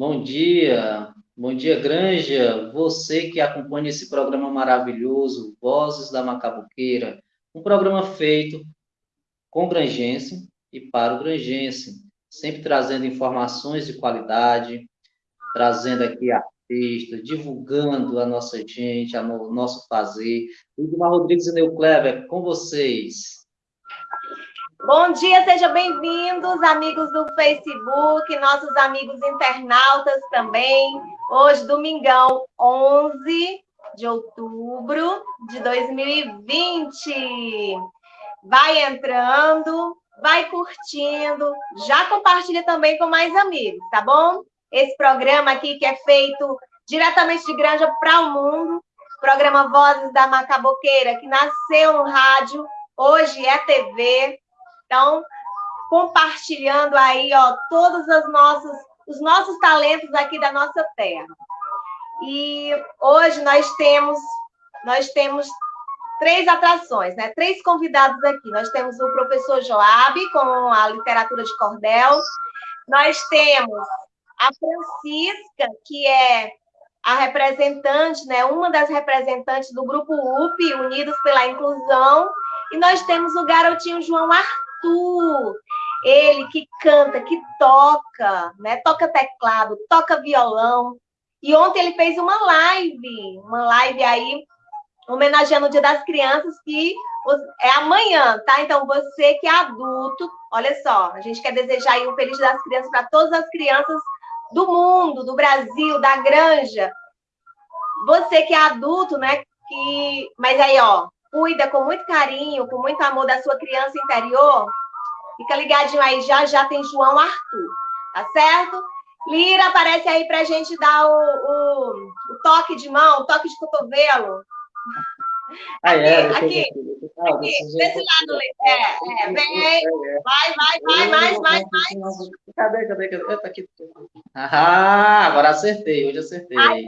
Bom dia, bom dia, Granja. Você que acompanha esse programa maravilhoso, Vozes da Macabuqueira, um programa feito com grangense e para o grangense, sempre trazendo informações de qualidade, trazendo aqui artistas, divulgando a nossa gente, o nosso fazer. Lidmar Rodrigues e Neu Clever, com vocês. Bom dia, sejam bem-vindos, amigos do Facebook, nossos amigos internautas também. Hoje, domingão, 11 de outubro de 2020. Vai entrando, vai curtindo, já compartilha também com mais amigos, tá bom? Esse programa aqui que é feito diretamente de Granja para o Mundo, programa Vozes da Macaboqueira, que nasceu no rádio, hoje é TV, então, compartilhando aí, ó, todos os nossos, os nossos talentos aqui da nossa terra. E hoje nós temos, nós temos três atrações, né? Três convidados aqui. Nós temos o professor Joab com a literatura de cordel. Nós temos a Francisca, que é a representante, né, uma das representantes do grupo UP, Unidos pela Inclusão, e nós temos o garotinho João Arthur Arthur, ele que canta, que toca, né? Toca teclado, toca violão. E ontem ele fez uma live, uma live aí homenageando o Dia das Crianças que é amanhã, tá? Então você que é adulto, olha só, a gente quer desejar aí um feliz Dia das Crianças para todas as crianças do mundo, do Brasil, da Granja. Você que é adulto, né? Que, mas aí, ó, cuida com muito carinho, com muito amor da sua criança interior, fica ligadinho aí, já já tem João Arthur, tá certo? Lira, aparece aí pra gente dar o, o, o toque de mão, o toque de cotovelo. Ah, é, aqui, aqui, aqui desse lado, é, é, vem, vai, vai, vai, mais, mais, mais. Cadê, cadê, cadê? Tá aqui. Ah, agora acertei, hoje acertei. Aí,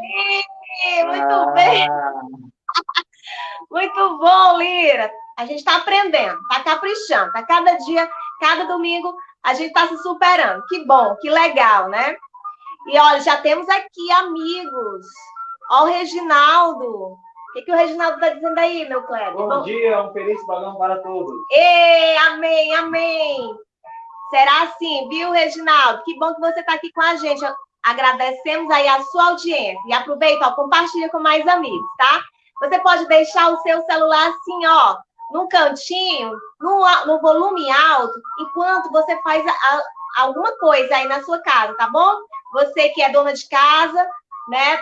muito ah. bem. Muito bom, Lira. A gente está aprendendo, está caprichando, está cada dia, cada domingo, a gente está se superando. Que bom, que legal, né? E olha, já temos aqui amigos. Ó, o Reginaldo. O que, que o Reginaldo está dizendo aí, meu Cleber? Bom, bom dia, um feliz balão para todos. Ei, amém, amém. Será assim, viu, Reginaldo? Que bom que você está aqui com a gente. Agradecemos aí a sua audiência. E aproveita, ó, compartilha com mais amigos, tá? Você pode deixar o seu celular assim, ó, num cantinho, no, no volume alto, enquanto você faz a, a, alguma coisa aí na sua casa, tá bom? Você que é dona de casa, né?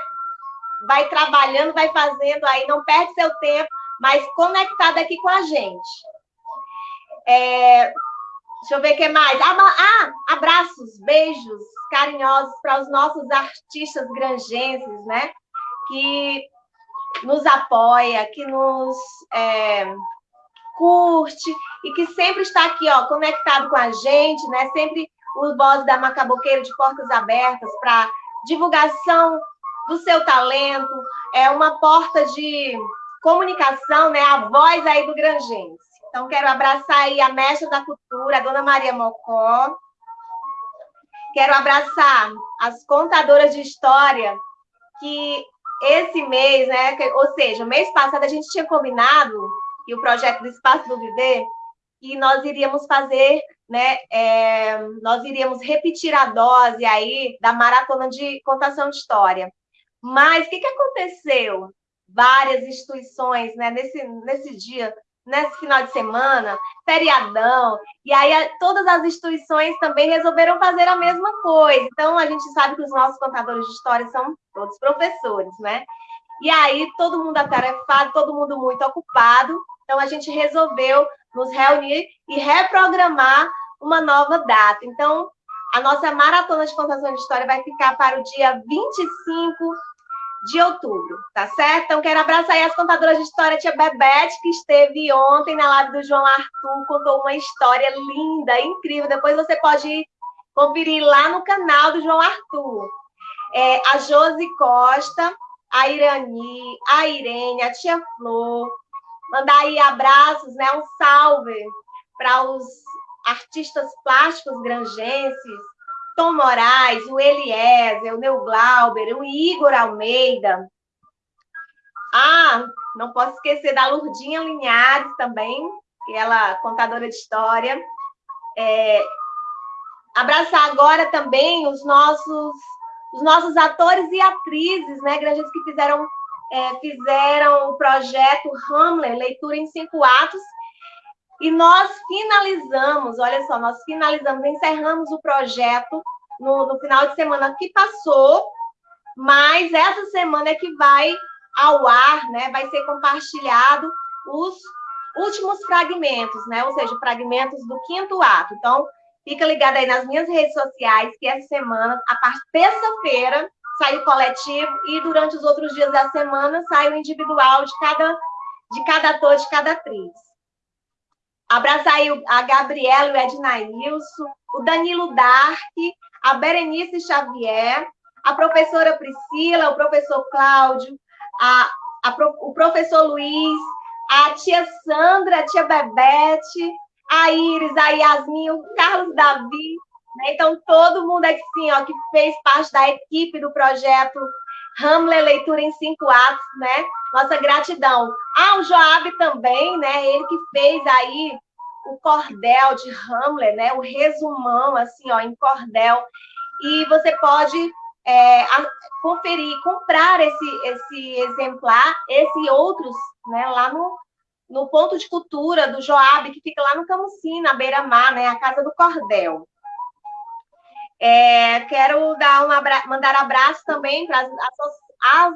Vai trabalhando, vai fazendo aí, não perde seu tempo, mas conectado aqui com a gente. É, deixa eu ver o que mais. Ah, abraços, beijos carinhosos para os nossos artistas grangenses, né? Que nos apoia, que nos é, curte e que sempre está aqui, ó, conectado com a gente, né? Sempre o Voz da Macaboqueira de portas abertas para divulgação do seu talento, é uma porta de comunicação, né? A voz aí do Grangense. Então, quero abraçar aí a mestra da cultura, a dona Maria Mocó. Quero abraçar as contadoras de história que esse mês, né? Ou seja, mês passado a gente tinha combinado, e o projeto do Espaço do Viver, que nós iríamos fazer, né? É, nós iríamos repetir a dose aí da maratona de contação de história. Mas o que, que aconteceu? Várias instituições, né, nesse, nesse dia, nesse final de semana, feriadão, e aí todas as instituições também resolveram fazer a mesma coisa. Então, a gente sabe que os nossos contadores de história são todos professores, né? E aí, todo mundo atarefado, todo mundo muito ocupado, então a gente resolveu nos reunir e reprogramar uma nova data. Então, a nossa maratona de contação de história vai ficar para o dia 25 de outubro, tá certo? Então, quero abraçar aí as contadoras de história, tia Bebete, que esteve ontem na live do João Arthur, contou uma história linda, incrível. Depois você pode conferir lá no canal do João Arthur. É, a Josi Costa, a Irani, a Irene, a tia Flor. Mandar aí abraços, né? Um salve para os artistas plásticos grangenses, Tom Moraes, o Eliezer, o Neu Glauber, o Igor Almeida. Ah, não posso esquecer da Lurdinha Linhares também, que ela é contadora de história. É, abraçar agora também os nossos os nossos atores e atrizes, né, grandes que fizeram é, fizeram o projeto Hamlet, leitura em cinco atos, e nós finalizamos, olha só, nós finalizamos, encerramos o projeto no, no final de semana que passou, mas essa semana é que vai ao ar, né, vai ser compartilhado os últimos fragmentos, né, ou seja, fragmentos do quinto ato. Então, fica ligado aí nas minhas redes sociais, que essa semana, a partir terça-feira, sai o coletivo e durante os outros dias da semana sai o individual de cada, de cada ator, de cada atriz. Abraçar aí a Gabriela e o Ednailson, o Danilo Dark, a Berenice Xavier, a professora Priscila, o professor Cláudio, a, a, o professor Luiz, a tia Sandra, a tia Bebete, a Iris, a Yasmin, o Carlos Davi, né? Então, todo mundo aqui, sim, ó, que fez parte da equipe do projeto Hamlet Leitura em Cinco Atos, né? Nossa gratidão. Ah, o Joab também, né? Ele que fez aí o cordel de Hamlet, né? O resumão, assim, ó, em cordel. E você pode é, conferir, comprar esse, esse exemplar, esse e outros, né? Lá no, no ponto de cultura do Joab, que fica lá no Camusim, na beira-mar, né? A Casa do Cordel. É, quero dar um abra... mandar abraço também para as, as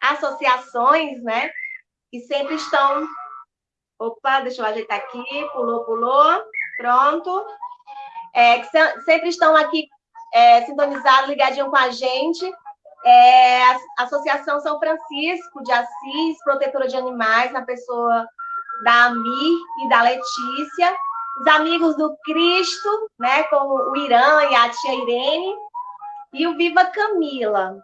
associações, né? Que sempre estão. Opa, deixa eu ajeitar aqui. Pulou, pulou. Pronto. É, que sempre estão aqui é, sintonizados, ligadinho com a gente. É, a Associação São Francisco de Assis, protetora de animais, na pessoa da Amir e da Letícia os amigos do Cristo, né, como o Irã e a tia Irene, e o Viva Camila.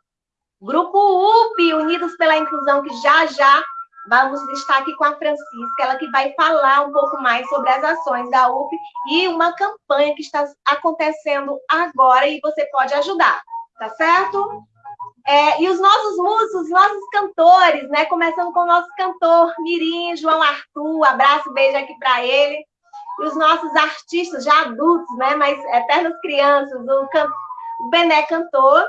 Grupo UP, Unidos pela Inclusão, que já já vamos estar aqui com a Francisca, ela que vai falar um pouco mais sobre as ações da UP e uma campanha que está acontecendo agora e você pode ajudar, tá certo? É, e os nossos músicos, os nossos cantores, né? Começando com o nosso cantor Mirim, João Arthur, abraço, beijo aqui para ele e os nossos artistas já adultos, né, mas eternas crianças, o, can... o Bené Cantor,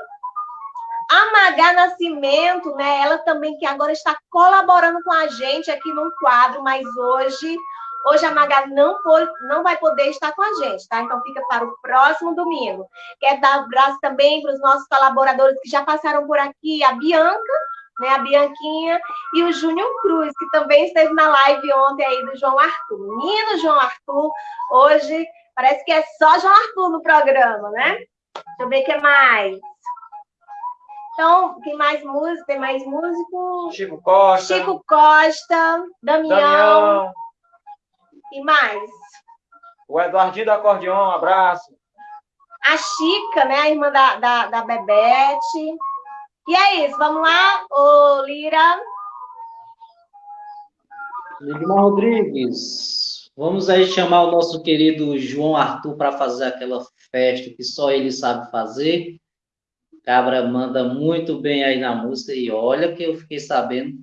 a Magá Nascimento, né, ela também que agora está colaborando com a gente aqui no quadro, mas hoje, hoje a Magá não, não vai poder estar com a gente, tá? Então fica para o próximo domingo. Quero dar um abraço também para os nossos colaboradores que já passaram por aqui, a Bianca, né, a Bianquinha e o Júnior Cruz, que também esteve na live ontem aí do João Arthur. Menino João Arthur, hoje parece que é só João Arthur no programa, né? Deixa eu ver o que mais. Então, tem mais música, tem mais músico. Chico Costa. Chico Costa, Damião. Damião. E mais? O Eduardinho do Acordeon, um abraço. A Chica, né? A irmã da, da, da Bebete. E é isso, vamos lá, ô Lira. Lidmar Rodrigues, vamos aí chamar o nosso querido João Arthur para fazer aquela festa que só ele sabe fazer. Cabra manda muito bem aí na música e olha que eu fiquei sabendo,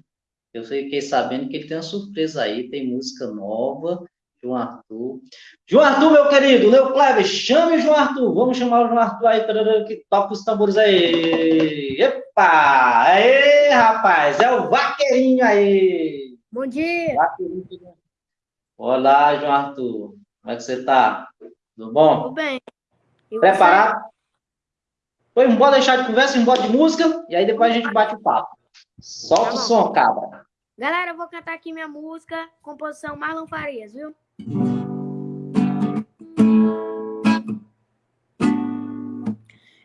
eu fiquei sabendo que ele tem uma surpresa aí, tem música nova João Arthur. João Arthur, meu querido, Leo Kleber, chame o João Arthur. Vamos chamar o João Arthur aí, que toca os tambores aí. Epa! Aê, rapaz, é o vaqueirinho aí. Bom dia. Vaqueirinho. Olá, João Arthur. Como é que você tá? Tudo bom? Tudo bem. E Preparado? Foi, embora deixar de conversa, embora de música, e aí depois a gente bate o papo. Solta tá o som, cabra. Galera, eu vou cantar aqui minha música, composição Marlon Farias, viu?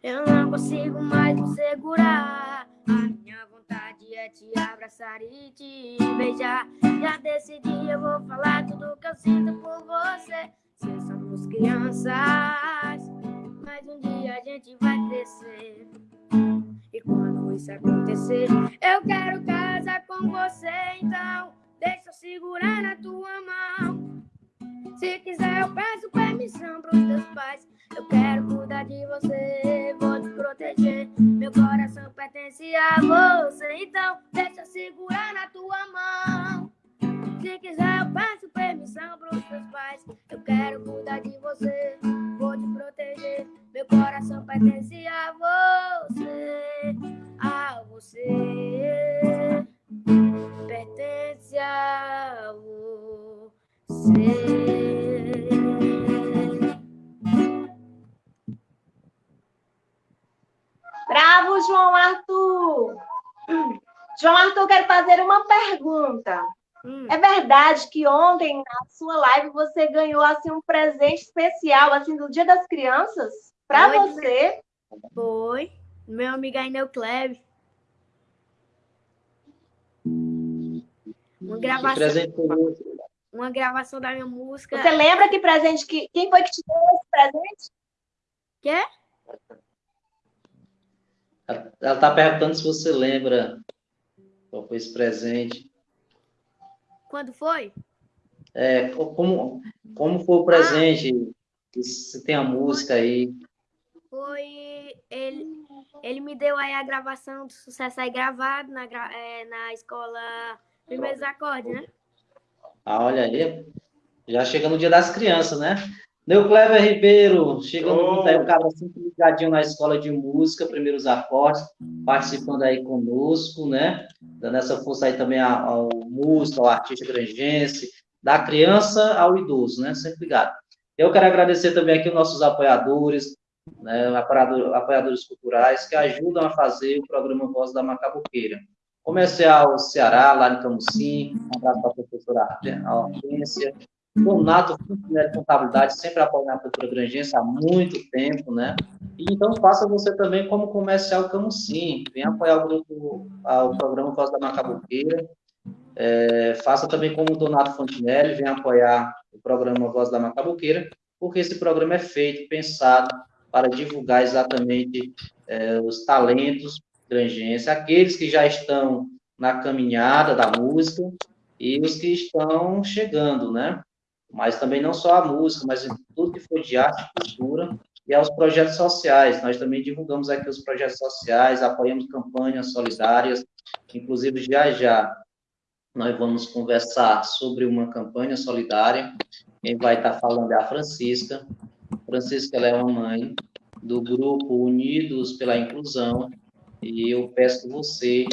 Eu não consigo mais me segurar. A minha vontade é te abraçar e te beijar. Já decidi, eu vou falar tudo que eu sinto por você. Se somos crianças, mas um dia a gente vai crescer. E quando isso acontecer, eu quero casar com você. Então, deixa eu segurar na tua mão. Se quiser, eu peço permissão pros teus pais. Eu quero cuidar de você, vou te proteger. Meu coração pertence a você, então deixa eu segurar na tua mão. Se quiser, eu peço permissão pros teus pais. Eu quero cuidar de você, vou te proteger. Meu coração pertence a você, a você. Pertence a você. Bravo, João Arthur! João Arthur, quero fazer uma pergunta. Hum, É verdade que ontem, na sua live, você ganhou assim, um presente especial assim, do Dia das Crianças? Para você? foi. Meu amigo Aineu Kleb. Uma gravação, presente uma gravação da minha música. Você lembra que presente que. Quem foi que te deu esse presente? Quê? Ela está perguntando se você lembra qual foi esse presente. Quando foi? É, co- como, como foi o presente? Se tem a música aí. Foi. Ele, ele me deu aí a gravação do sucesso aí gravado na, é, na escola Primeiros Acordes, né? Ah, olha aí. Já chega no dia das crianças, né? Neucleber Ribeiro, chegando Oh. junto aí, o cara sempre ligadinho na escola de música, primeiros acordes, participando aí conosco, né? Dando essa força aí também ao, músico, ao artista grangense, da criança ao idoso, né? Sempre ligado. Eu quero agradecer também aqui os nossos apoiadores, né? Apoiador- apoiadores culturais, que ajudam a fazer o programa Voz da Macabuqueira. Comercial Ceará, lá em Camusim, um abraço para a professora Hortência, Donato Funcionário de Contabilidade, sempre apoiando a cultura grangense há muito tempo, né? E então faça você também como comercial Camusim, venha apoiar o grupo, o programa Voz da Macabuqueira, É, faça também como o Donato Fontinelli, venha apoiar o programa Voz da Macabuqueira, porque esse programa é feito, pensado para divulgar exatamente é, os talentos grangenses, aqueles que já estão na caminhada da música e os que estão chegando, né? Mas também não só a música, mas tudo que for de arte e cultura e aos projetos sociais. Nós também divulgamos aqui os projetos sociais, apoiamos campanhas solidárias, inclusive já já nós vamos conversar sobre uma campanha solidária. Quem vai estar falando é a Francisca. Francisca ela é uma mãe do grupo Unidos pela Inclusão e eu peço que você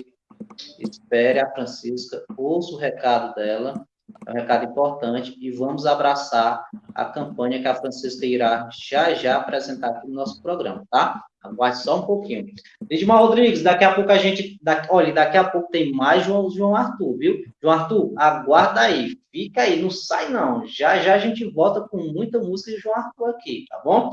espere a Francisca, ouça o recado dela, é um recado importante, e vamos abraçar a campanha que a Francisca irá já já apresentar aqui no nosso programa, tá? Aguarde só um pouquinho. Edmar Rodrigues, daqui a pouco a gente. Da, olha, daqui a pouco tem mais João, João Arthur, viu? João Arthur, aguarda aí, fica aí, não sai não. Já já a gente volta com muita música de João Arthur aqui, tá bom?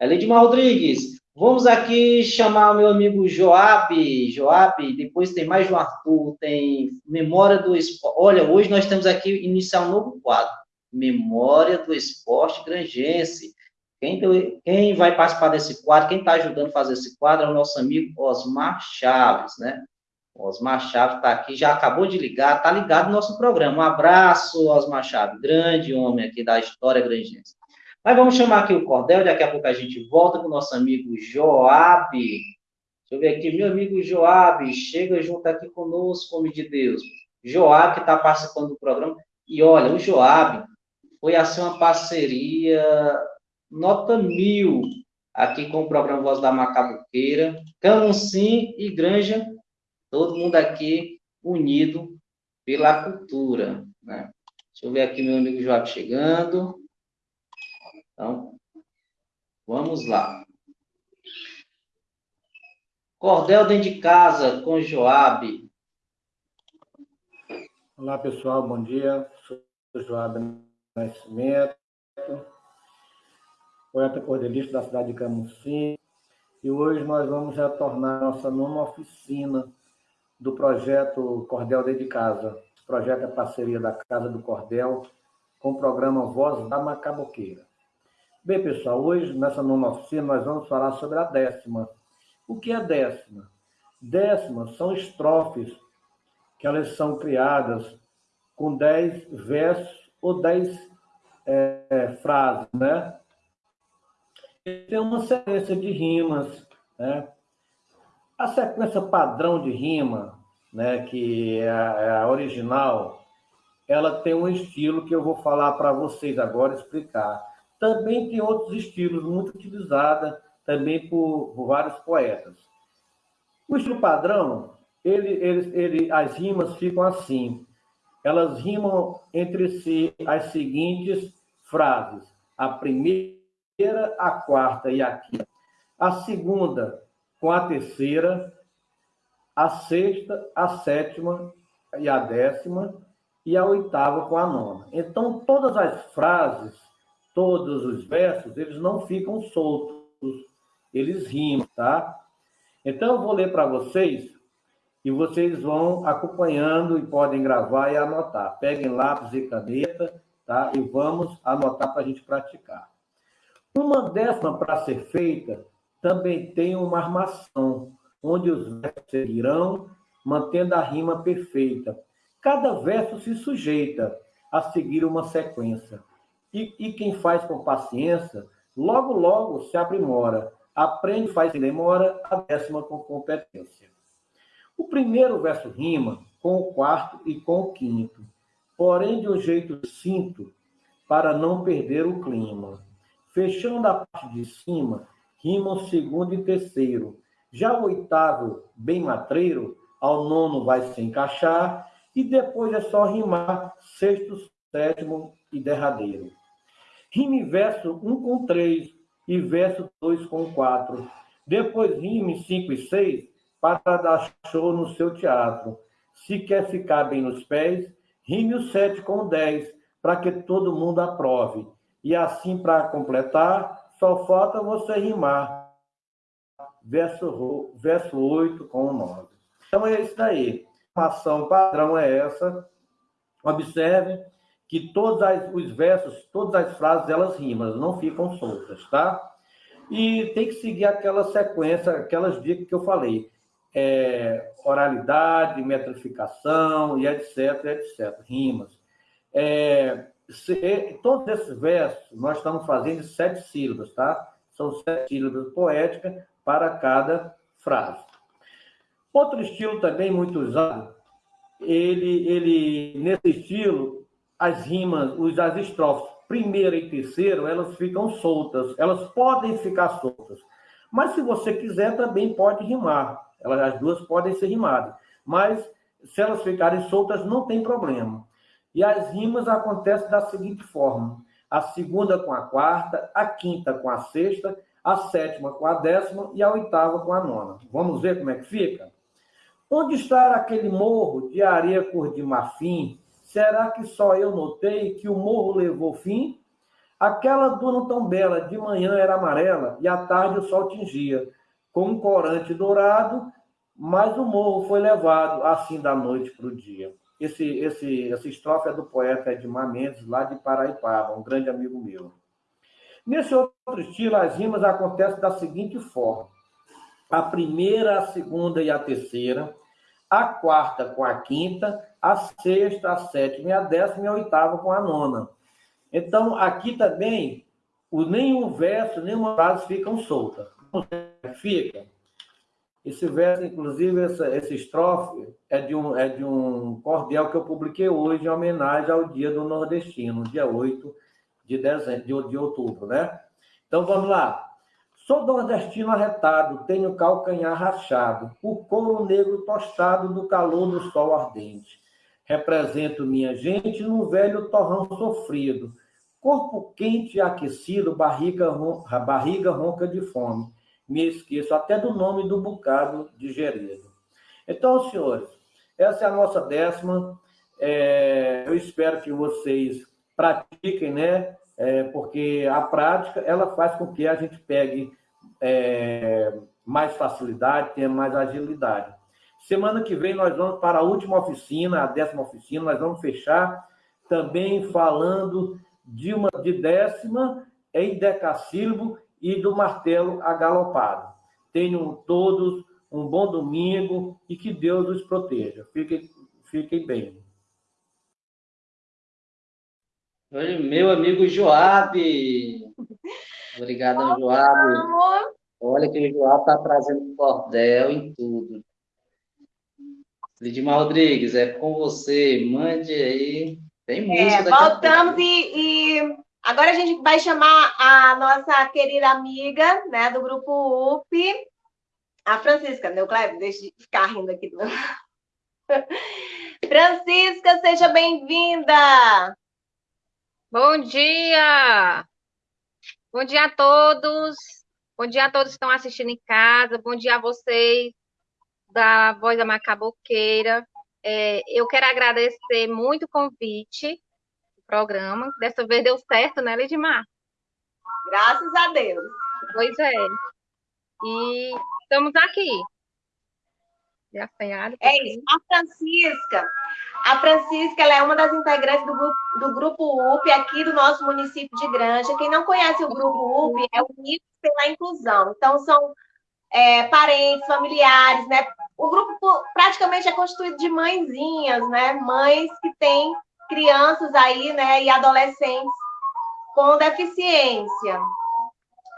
Edmar Rodrigues, vamos aqui chamar o meu amigo Joab. Joab, depois tem mais João Arthur, tem Memória do Esporte. Olha, hoje nós temos aqui iniciar um novo quadro. Memória do Esporte Grangense. Quem, quem vai participar desse quadro, quem está ajudando a fazer esse quadro é o nosso amigo Osmar Chaves, né? Osmar Chaves está aqui, já acabou de ligar, está ligado no nosso programa. Um abraço, Osmar Chaves, grande homem aqui da história grangense. Mas vamos chamar aqui o Cordel, daqui a pouco a gente volta com o nosso amigo Joab. Deixa eu ver aqui, meu amigo Joab, chega junto aqui conosco, homem de Deus. Joab, que está participando do programa. E olha, o Joab foi assim uma parceria nota mil aqui com o programa Voz da Macabuqueira, Camusim e Granja, todo mundo aqui unido pela cultura. Né? Deixa eu ver aqui meu amigo Joab chegando. Então, vamos lá. Cordel dentro de casa com Joab. Olá, pessoal, bom dia. Sou Joab Nascimento, poeta cordelista da cidade de Camusim, e hoje nós vamos retornar nossa nona oficina do projeto Cordel Dentro de Casa. Esse projeto é parceria da Casa do Cordel com o programa Voz da Macaboqueira. Bem, pessoal, hoje, nessa nona oficina, nós vamos falar sobre a décima. O que é décima? Décima são estrofes que elas são criadas com dez versos ou dez é, frases, né? Tem uma sequência de rimas, né? A sequência padrão de rima, né, que é a, é original, ela tem um estilo que eu vou falar para vocês agora, explicar. Também tem outros estilos muito utilizados também por, por vários poetas. O estilo padrão, ele, ele, ele, as rimas ficam assim. Elas rimam entre si as seguintes frases. A primeira, a quarta e a quinta. A segunda com a terceira, a sexta, a sétima e a décima, e a oitava com a nona. Então, todas as frases, todos os versos, eles não ficam soltos, eles rimam, tá? Então, eu vou ler para vocês e vocês vão acompanhando e podem gravar e anotar. Peguem lápis e caneta, tá? E vamos anotar para a gente praticar. Uma décima para ser feita também tem uma armação, onde os versos seguirão, mantendo a rima perfeita. Cada verso se sujeita a seguir uma sequência. E, e quem faz com paciência, logo, logo se aprimora aprende, faz sem demora, a décima com competência. O primeiro verso rima com o quarto e com o quinto, porém de um jeito cinto, para não perder o clima. Fechando a parte de cima, rimam segundo e terceiro. Já o oitavo, bem matreiro, ao nono vai se encaixar, e depois é só rimar sexto, sétimo e derradeiro. Rime verso um com três, e verso 2 com 4. Depois rime 5 e 6 para dar show no seu teatro. Se quer ficar bem nos pés, rime o 7 com 10 para que todo mundo aprove. E assim, para completar, só falta você rimar verso, verso 8 com 9. Então é isso daí. A ação padrão é essa. Observe que todos os versos, todas as frases, elas rimam, não ficam soltas, tá? E tem que seguir aquela sequência, aquelas dicas que eu falei. É, oralidade, metrificação, e etc, etc, rimas. É, se, todos esses versos nós estamos fazendo sete sílabas, tá? São sete sílabas poéticas para cada frase. Outro estilo também muito usado, ele, ele nesse estilo, as rimas, os, as estrofes primeira e terceira, elas ficam soltas, elas podem ficar soltas. Mas se você quiser, também pode rimar. Elas, as duas podem ser rimadas. Mas se elas ficarem soltas, não tem problema. E as rimas acontecem da seguinte forma: a segunda com a quarta, a quinta com a sexta, a sétima com a décima e a oitava com a nona. Vamos ver como é que fica? Onde está aquele morro de areia cor de marfim, Será que só eu notei que o morro levou fim? Aquela duna tão bela, de manhã era amarela e à tarde o sol tingia, com um corante dourado, mas o morro foi levado assim da noite para o dia. Esse, esse, essa estrofe é do poeta Edmar Mendes, lá de Paraipaba, um grande amigo meu. Nesse outro estilo, as rimas acontecem da seguinte forma: a primeira, a segunda e a terceira, a quarta com a quinta, a sexta, a sétima e a décima e a oitava com a nona. Então, aqui também, o, nenhum verso, nenhuma frase ficam soltas. Fica. Esse verso, inclusive, essa, essa estrofe é de, um, é de um cordel que eu publiquei hoje em homenagem ao Dia do Nordestino, dia 8 de, dezembro, de, de outubro, né? Então, vamos lá. Sou nordestino arretado, tenho calcanhar rachado, o couro negro tostado do calor do sol ardente. Represento minha gente num velho torrão sofrido, corpo quente e aquecido, barriga, ronca, barriga ronca de fome. Me esqueço até do nome do bocado digerido. Então, senhores, essa é a nossa décima. É, eu espero que vocês pratiquem, né? É, porque a prática ela faz com que a gente pegue é, mais facilidade, tenha mais agilidade. Semana que vem nós vamos para a última oficina, a décima oficina, nós vamos fechar também falando de uma de décima em decassílabo e do martelo agalopado. Tenham todos um bom domingo e que Deus os proteja. Fiquem, fiquem bem. Meu amigo Joab. Obrigado, Joab. Olha que o Joab está trazendo cordel em tudo. Lidimar Rodrigues, é com você. Mande aí. Tem música. É, voltamos e, e, agora a gente vai chamar a nossa querida amiga né, do grupo UP, a Francisca, meu Cleber, deixa de ficar rindo aqui. Francisca, seja bem-vinda! Bom dia! Bom dia a todos! Bom dia a todos que estão assistindo em casa, bom dia a vocês da Voz da Macaboqueira. É, eu quero agradecer muito o convite do programa. Dessa vez deu certo, né, Lidmar? Graças a Deus. Pois é. E estamos aqui. É isso. A Francisca, a Francisca é uma das integrantes do grupo, do grupo UP aqui do nosso município de Granja. Quem não conhece o grupo UP é Unidos pela Inclusão. Então, são é, parentes, familiares, né? O grupo praticamente é constituído de mãezinhas, né? Mães que têm crianças aí, né? E adolescentes com deficiência.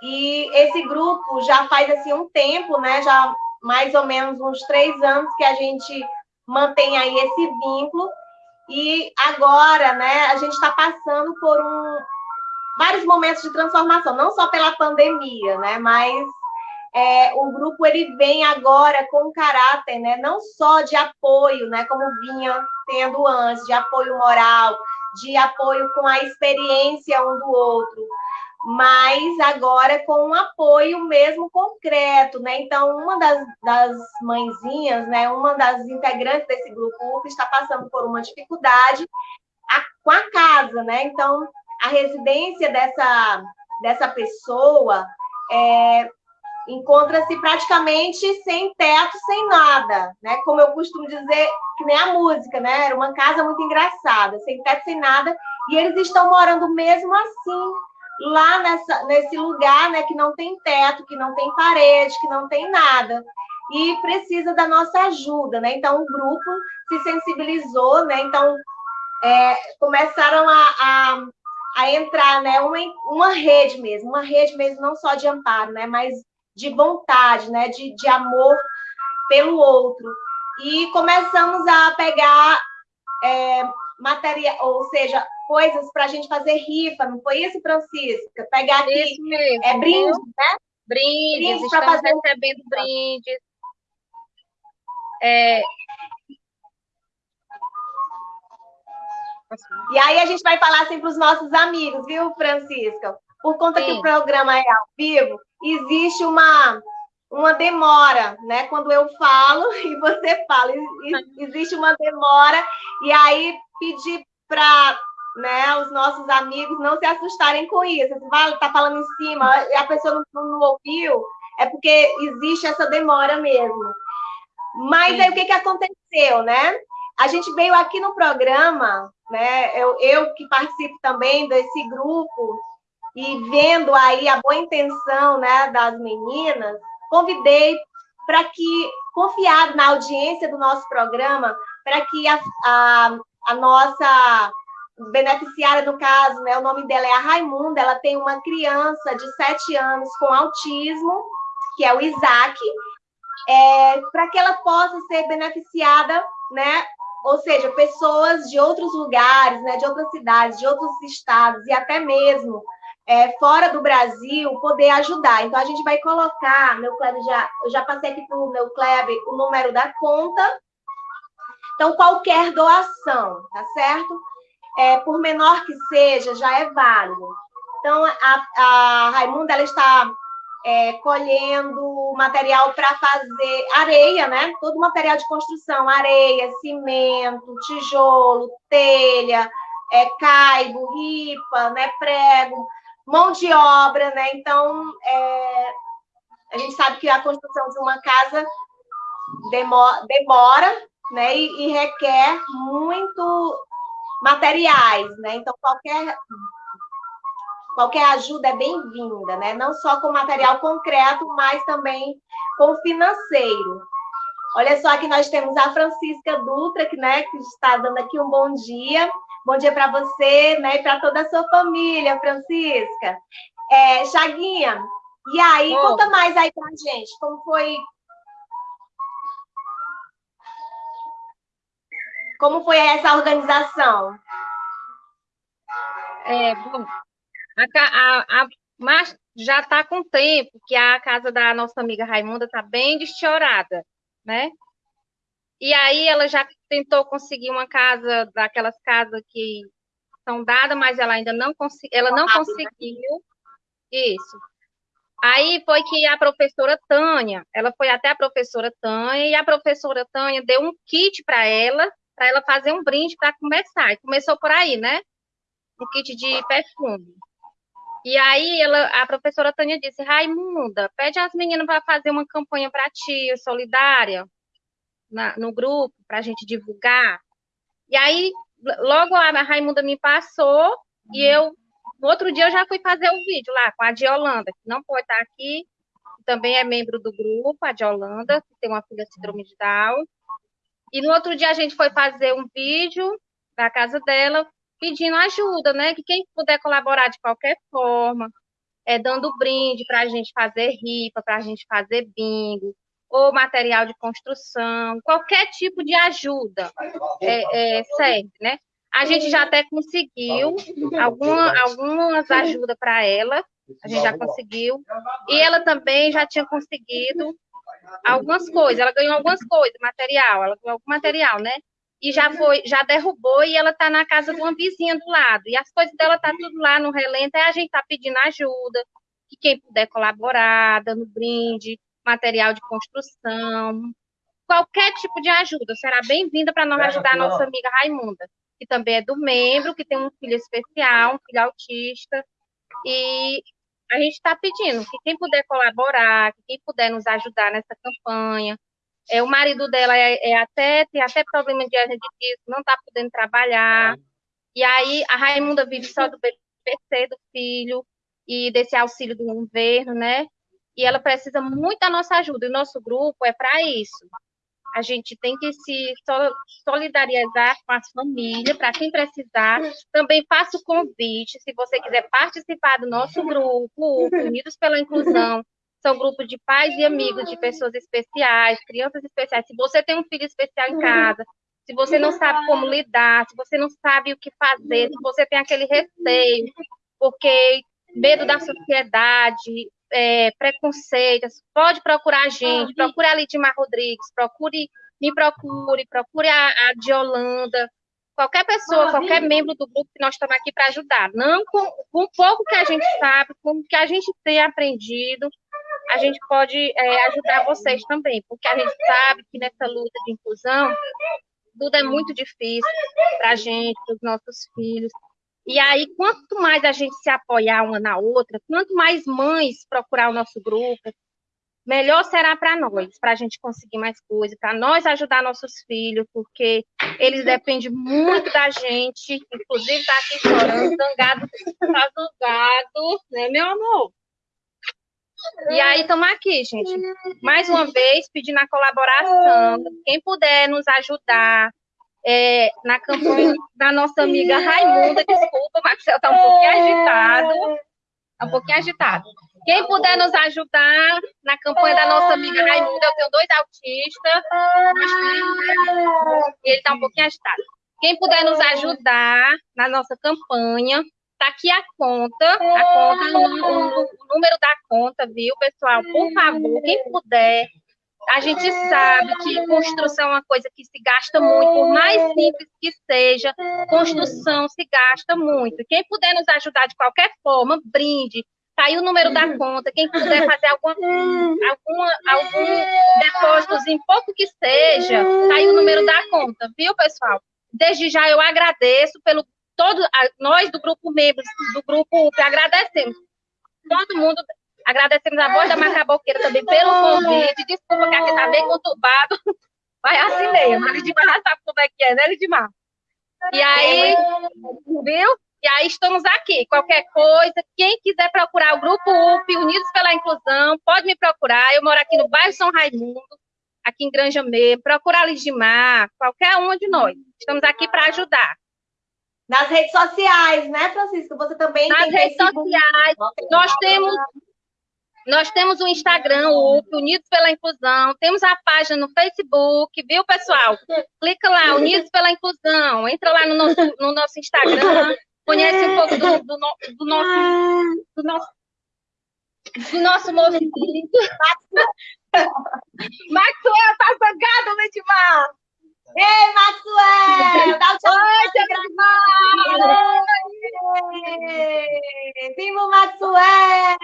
E esse grupo já faz assim um tempo, né? Já mais ou menos uns três anos que a gente mantém aí esse vínculo. E agora, né? A gente está passando por um, vários momentos de transformação, não só pela pandemia, né? Mas é, o grupo ele vem agora com caráter, né, não só de apoio, né, como vinha tendo antes, de apoio moral, de apoio com a experiência um do outro, mas agora com um apoio mesmo concreto, né? Então, uma das, das mãezinhas, né, uma das integrantes desse grupo está passando por uma dificuldade a, com a casa, né? Então, a residência dessa, dessa pessoa é, encontra-se praticamente sem teto, sem nada, né? Como eu costumo dizer, que nem a música, né? Era uma casa muito engraçada, sem teto, sem nada, e eles estão morando mesmo assim, lá nessa, nesse lugar, né? Que não tem teto, que não tem parede, que não tem nada. E precisa da nossa ajuda, né? Então, o grupo se sensibilizou, né? Então, é, começaram a, a, a entrar, né? Uma, uma rede mesmo, uma rede mesmo, não só de amparo, né? Mas de vontade, né? De, de amor pelo outro. E começamos a pegar é, material, ou seja, coisas para a gente fazer rifa, não foi isso, Francisca? Pegar aqui é brinde, né? Brindes, brindes estamos fazer... recebendo brindes. É... E aí a gente vai falar assim para os nossos amigos, viu, Francisca? Por conta Sim. que o programa é ao vivo, existe uma, uma demora, né? Quando eu falo e você fala, existe uma demora, e aí pedir para né, os nossos amigos não se assustarem com isso. Vai tá falando em cima a pessoa não, não, ouviu, é porque existe essa demora mesmo. Mas aí o que, que aconteceu, né? A gente veio aqui no programa, né? Eu, eu que participo também desse grupo, e vendo aí a boa intenção né, das meninas, convidei para que, confiado na audiência do nosso programa, para que a, a, a, nossa beneficiária, no caso, né, o nome dela é a Raimunda, ela tem uma criança de sete anos com autismo, que é o Isaac, é, para que ela possa ser beneficiada, né, ou seja, pessoas de outros lugares, né, de outras cidades, de outros estados e até mesmo é, fora do Brasil poder ajudar. Então, a gente vai colocar, meu Kleber já, eu já passei aqui para o meu Kleber o número da conta. Então, qualquer doação, tá certo? É, por menor que seja, já é válido. Então, a, a Raimunda, ela está é, colhendo material para fazer areia, né? Todo material de construção, areia, cimento, tijolo, telha, é, caibo, ripa, né? prego, mão de obra, né? Então, é, a gente sabe que a construção de uma casa demora, demora né? E, e, requer muito materiais, né? Então, qualquer, qualquer ajuda é bem-vinda, né? Não só com material concreto, mas também com financeiro. Olha só que nós temos a Francisca Dutra, que, né, que está dando aqui um bom dia. Bom dia para você, né, e para toda a sua família, Francisca. É, Chaguinha, e aí, oh. conta mais aí pra gente, como foi Como foi essa organização? É, bom, a, a, a, mas já está com tempo que a casa da nossa amiga Raimunda está bem deschiorada, né? E aí ela já tentou conseguir uma casa, daquelas casas que são dadas, mas ela ainda não, consegui, ela não conseguiu. Isso. Aí foi que a professora Tânia, ela foi até a professora Tânia, e a professora Tânia deu um kit para ela, para ela fazer um brinde para começar. E começou por aí, né? Um kit de perfume. E aí ela, a professora Tânia disse, Raimunda, pede às meninas para fazer uma campanha para ti, solidária, na, no grupo, para a gente divulgar. E aí, logo a Raimunda me passou, e eu, no outro dia, eu já fui fazer o um vídeo lá com a de Holanda, que não pode estar aqui, também é membro do grupo, a de Holanda, que tem uma filha síndrome de Down. E no outro dia a gente foi fazer um vídeo da casa dela pedindo ajuda, né? Que quem puder colaborar de qualquer forma, é, dando brinde para a gente fazer rifa, para a gente fazer bingo, ou material de construção, qualquer tipo de ajuda é, é, serve, né? A gente já até conseguiu alguma, algumas ajudas para ela, a gente já conseguiu, e ela também já tinha conseguido algumas coisas, ela ganhou algumas coisas, material, ela ganhou algum material, né? E já foi, já derrubou e ela tá na casa de uma vizinha do lado. E as coisas dela tá tudo lá no relento, aí a gente tá pedindo ajuda, que quem puder colaborar, dando brinde, material de construção, qualquer tipo de ajuda será bem-vinda para nós ajudar a nossa amiga Raimunda, que também é do membro, que tem um filho especial, um filho autista, e a gente está pedindo que quem puder colaborar, que quem puder nos ajudar nessa campanha. É, o marido dela é, é até, tem até problema de disco, não está podendo trabalhar. E aí a Raimunda vive só do BPC do filho e desse auxílio do governo, né? E ela precisa muito da nossa ajuda. E o nosso grupo é para isso a gente tem que se solidarizar com as famílias, para quem precisar. Também faço o convite, se você quiser participar do nosso grupo, Unidos pela Inclusão, são grupos de pais e amigos de pessoas especiais, crianças especiais. Se você tem um filho especial em casa, se você não sabe como lidar, se você não sabe o que fazer, se você tem aquele receio, porque medo da sociedade, é, preconceitos, pode procurar a gente, procure a Lidimar Rodrigues, procure, me procure, procure a, a de Holanda, qualquer pessoa, qualquer membro do grupo que nós estamos aqui para ajudar. Não com, com pouco que a gente sabe, com o que a gente tem aprendido, a gente pode é, ajudar vocês também, porque a gente sabe que nessa luta de inclusão, tudo é muito difícil para a gente, para os nossos filhos. E aí, quanto mais a gente se apoiar uma na outra, quanto mais mães procurar o nosso grupo, melhor será para nós, para a gente conseguir mais coisas, para nós ajudar nossos filhos, porque eles dependem muito da gente, inclusive está aqui chorando, zangado, tá zangado, né, meu amor? E aí estamos aqui, gente, mais uma vez pedindo a colaboração, quem puder nos ajudar, é, na campanha da nossa amiga Raimunda. Desculpa, Marcelo está um pouquinho agitado. Está um pouquinho agitado. Quem puder nos ajudar na campanha da nossa amiga Raimunda, eu tenho dois autistas, e ele está um pouquinho agitado. Quem puder nos ajudar na nossa campanha, está aqui a conta, a conta, o, número da conta, viu, pessoal? Por favor, quem puder, a gente sabe que construção é uma coisa que se gasta muito, por mais simples que seja, construção se gasta muito. Quem puder nos ajudar de qualquer forma, brinde. Tá aí o número da conta. Quem puder fazer alguma, alguma, algum depósitozinho, pouco que seja, tá aí o número da conta, viu, pessoal? Desde já eu agradeço pelo todo nós do grupo membros do grupo agradecemos todo mundo Agradecemos a voz da Macaboqueira também pelo convite. Desculpa que aqui está bem conturbado. Vai assim mesmo. A Lidimar já sabe como é que é, né, Lidimar? E aí, viu? E aí estamos aqui. Qualquer coisa, quem quiser procurar o Grupo UP, Unidos pela Inclusão, pode me procurar. Eu moro aqui no bairro São Raimundo, aqui em Granja Meia. Procura a Lidimar, qualquer um de nós. Estamos aqui para ajudar. Nas redes sociais, né, Francisca? Você também Nas redes Facebook. sociais, nós temos nós temos o Instagram, o Unidos pela Inclusão, temos a página no Facebook, viu, pessoal? Clica lá, Unidos pela Inclusão, entra lá no nosso, no nosso Instagram, conhece um pouco do, do, no- do nosso, do nosso do nosso movimento. Maxwell tá zangado, Lidmar! Ei, Maxwell! Dá o tchau. Oi, Lidmar! Ei, Viva o Maxwell!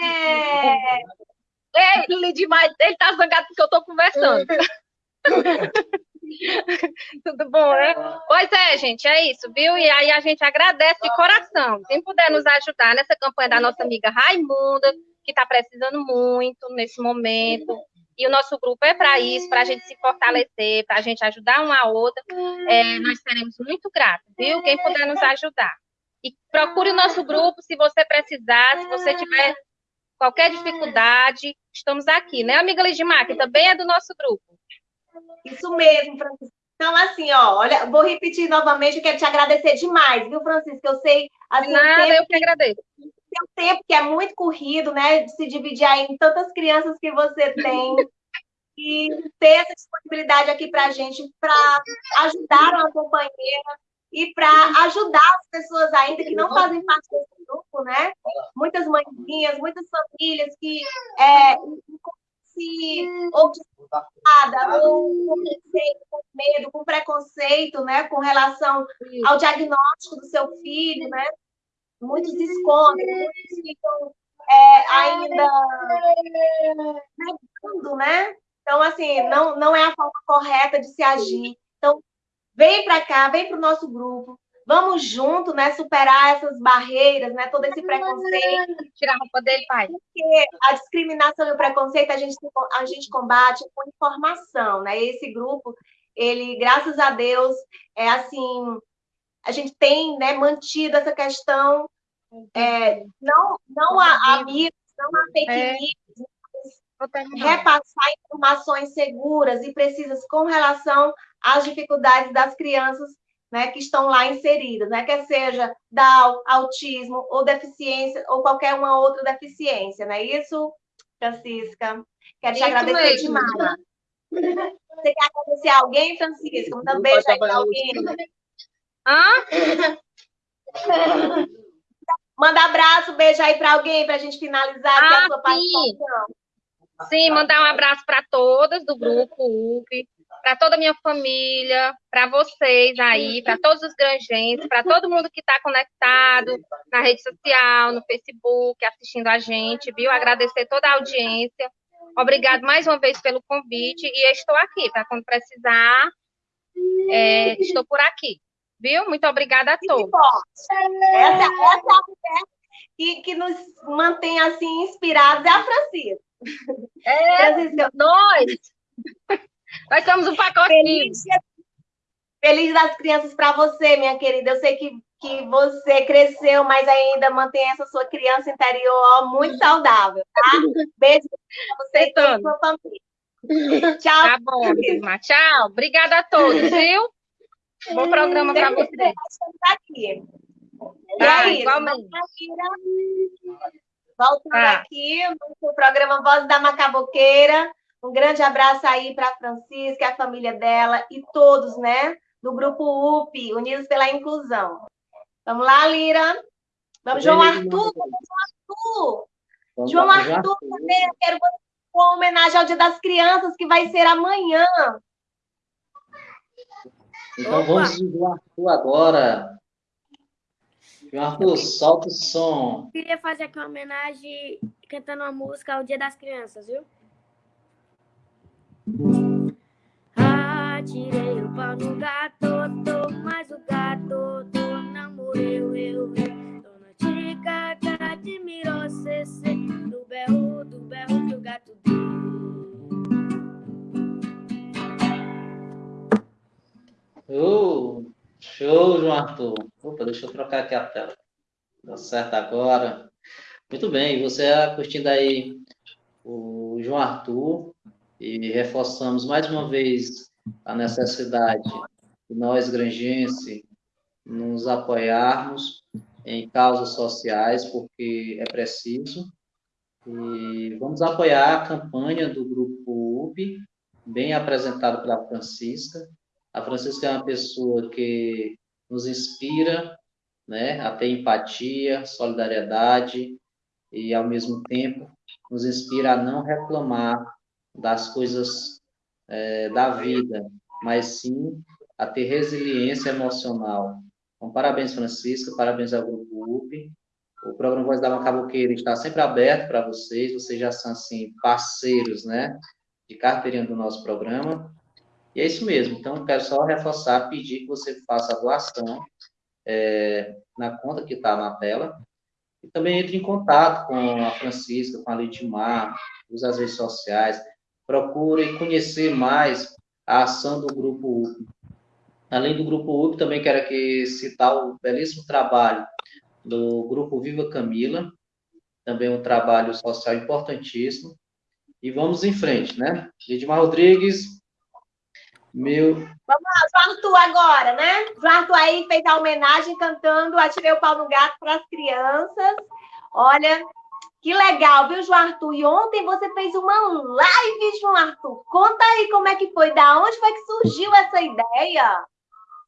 Ei, Lidmar, ele tá zangado porque eu tô conversando. Tudo bom, né? Pois é, gente, é isso, viu? E aí a gente agradece de coração. Quem puder nos ajudar nessa campanha da nossa amiga Raimunda, que está precisando muito nesse momento. E o nosso grupo é para isso, para a gente se fortalecer, para a gente ajudar uma a outra. É, nós seremos muito gratos, viu? Quem puder nos ajudar. E procure o nosso grupo se você precisar, se você tiver qualquer dificuldade, estamos aqui, né, amiga Lidmar, que também é do nosso grupo. Isso mesmo, Francisco. Então, assim, ó, olha, vou repetir novamente, eu quero te agradecer demais, viu, Francisco? Eu sei, assim, nada, tempo eu que agradeço. Seu tempo que é muito corrido, né? De se dividir aí em tantas crianças que você tem. E ter essa disponibilidade aqui para a gente, para ajudar uma companheira e para ajudar as pessoas ainda que não fazem parte desse grupo, né? Muitas mãezinhas, muitas famílias que é, se ou desculpada, ou com medo, com preconceito, né? Com relação ao diagnóstico do seu filho, né? Muitos escondem, muitos ficam é, ainda negando, né? Então, assim, não, não é a forma correta de se agir. Então, vem para cá, vem para o nosso grupo, vamos junto, né? Superar essas barreiras, né? Todo esse preconceito, Tirar a roupa dele, pai. porque a discriminação e o preconceito a gente, a gente combate com informação, né? Esse grupo, ele, graças a Deus, é assim, a gente tem né, mantido essa questão, é, não, não há amigos, não há fake É. news, repassar informações seguras e precisas com relação às dificuldades das crianças né, que estão lá inseridas, né, quer seja Down, autismo ou deficiência ou qualquer uma outra deficiência, não é isso, Francisca? Quero te Isso agradecer mesmo. demais. Você quer agradecer a alguém, Francisca? Manda um beijo aí para alguém. Hã? Manda abraço, beijo aí para alguém para a gente finalizar aqui Ah, a sua participação. Sim, mandar um abraço para todas do grupo UP, para toda a minha família, para vocês aí, para todos os granjenses, para todo mundo que está conectado na rede social, no Facebook, assistindo a gente, viu? Agradecer toda a audiência. Obrigado mais uma vez pelo convite e estou aqui para quando precisar. é, estou por aqui, viu? Muito obrigada a todos. Essa, essa é a mulher que, que nos mantém assim inspirados, é a Francisca. É, Francisca, nós! Nós somos um pacotinho. feliz, feliz das crianças para você, minha querida. Eu sei que, que você cresceu, mas ainda mantém essa sua criança interior muito saudável, tá? Beijo para você e toda a sua família. Tchau. Tá bom. Tchau. Obrigada a todos, viu? Bom programa para Sempre vocês. estamos aqui. E Tá, é isso. igualmente. Voltando Tá. aqui no programa Voz da Macaboqueira. Um grande abraço aí para a Francisca, a família dela e todos, né? Do grupo UP, Unidos pela Inclusão. Vamos lá, Lira. Vamos, João Arthur. Vamos, João Arthur. João Arthur também. Eu quero você com homenagem ao Dia das Crianças, que vai ser amanhã. Então vamos de João Arthur agora. Arthur, solta o som. Queria fazer aqui uma homenagem cantando uma música ao Dia das Crianças, viu? Atirei o pau no gato, tô, mas o gato tô, não morreu, eu, eu. Dona Tica, admirou cê, do berro, do berro que o gato deu. Oh, show, João Arthur. Opa, deixa eu trocar aqui a tela. Dá certo agora. Muito bem, você está curtindo aí o João Arthur e reforçamos mais uma vez a necessidade de nós, grangense, nos apoiarmos em causas sociais, porque é preciso. E vamos apoiar a campanha do Grupo UP, bem apresentado pela Francisca. A Francisca é uma pessoa que nos inspira né, a ter empatia, solidariedade e, ao mesmo tempo, nos inspira a não reclamar das coisas é, da vida, mas sim a ter resiliência emocional. Então, parabéns, Francisca, parabéns ao Grupo UP. O programa Voz da Macabuqueira está sempre aberto para vocês, vocês já são, assim, parceiros, né, de carteirinha do nosso programa. E é isso mesmo, então, quero só reforçar, pedir que você faça a doação é, na conta que está na tela, e também entre em contato com a Francisca, com a Lidmar, use as redes sociais, procure conhecer mais a ação do Grupo UP. Além do Grupo UP, também quero aqui citar o belíssimo trabalho do Grupo Viva Camila, também um trabalho social importantíssimo. E vamos em frente, né? Lidmar Rodrigues, meu. Vamos lá, o Arthur agora, né? O Arthur aí fez a homenagem cantando Atirei o pau no gato para as crianças. Olha, que legal, viu, João Arthur? E ontem você fez uma live, João Arthur. Conta aí como é que foi, da onde foi que surgiu essa ideia?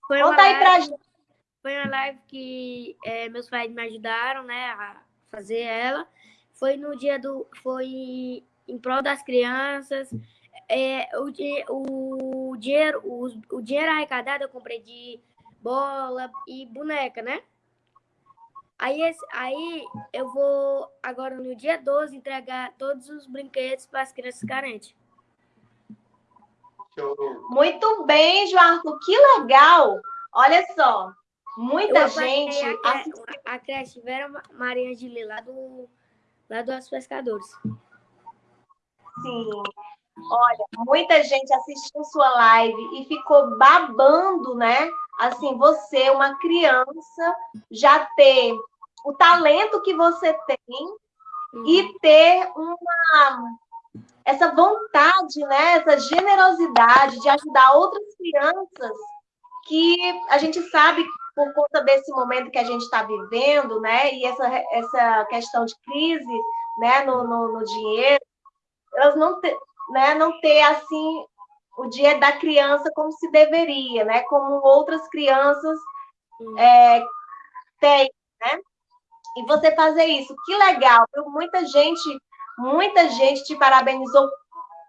Foi Conta aí live, pra gente. Foi uma live que é, meus pais me ajudaram, né, a fazer ela. Foi no dia do. Foi em prol das crianças é, o, o, dinheiro, o, o dinheiro arrecadado eu comprei de bola e boneca, né? Aí, esse, aí eu vou agora no dia 12 entregar todos os brinquedos para as crianças carentes. Muito bem, João que legal! Olha só, muita eu gente. A creche Vera Maria de lá do, lá dos pescadores. Sim. Olha, muita gente assistiu sua live e ficou babando, né? Assim, você, uma criança, já ter o talento que você tem uhum. e ter uma essa vontade, né? Essa generosidade de ajudar outras crianças que a gente sabe por conta desse momento que a gente está vivendo, né? E essa, essa questão de crise, né? No, no, no dinheiro, elas não, te, né, não ter assim o dia da criança como se deveria, né? Como outras crianças é, têm, né? E você fazer isso, que legal! Viu? Muita gente, muita gente te parabenizou,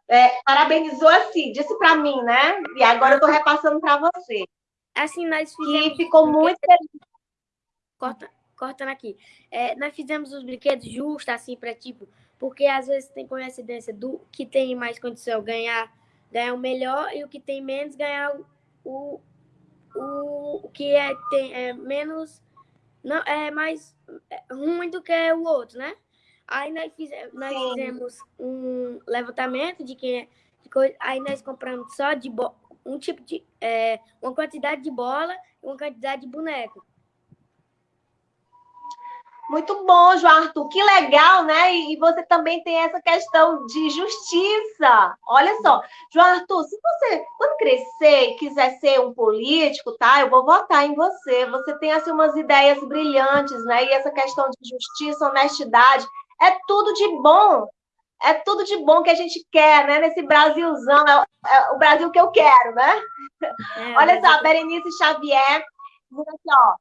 é, parabenizou assim, disse para mim, né? E agora eu estou repassando para você. Assim, nós fizemos. E ficou muito. Corta, cortando aqui. É, nós fizemos os brinquedos justos, assim, para tipo porque às vezes tem coincidência do que tem mais condição ganhar, ganhar o melhor e o que tem menos ganhar o, o, o que é, tem, é menos não é mais é ruim do que o outro, né? Aí nós, fizemos, nós fizemos um levantamento de quem é de coisa, aí nós compramos só de um tipo de é, uma quantidade de bola e uma quantidade de boneco. Muito bom, João Arthur. Que legal, né? E você também tem essa questão de justiça. Olha só, João Arthur, se você, quando crescer e quiser ser um político, tá? Eu vou votar em você. Você tem, assim, umas ideias brilhantes, né? E essa questão de justiça, honestidade, é tudo de bom. É tudo de bom que a gente quer, né? Nesse Brasilzão. É, é o Brasil que eu quero, né? É, Olha só, Berenice Xavier, aqui, ó.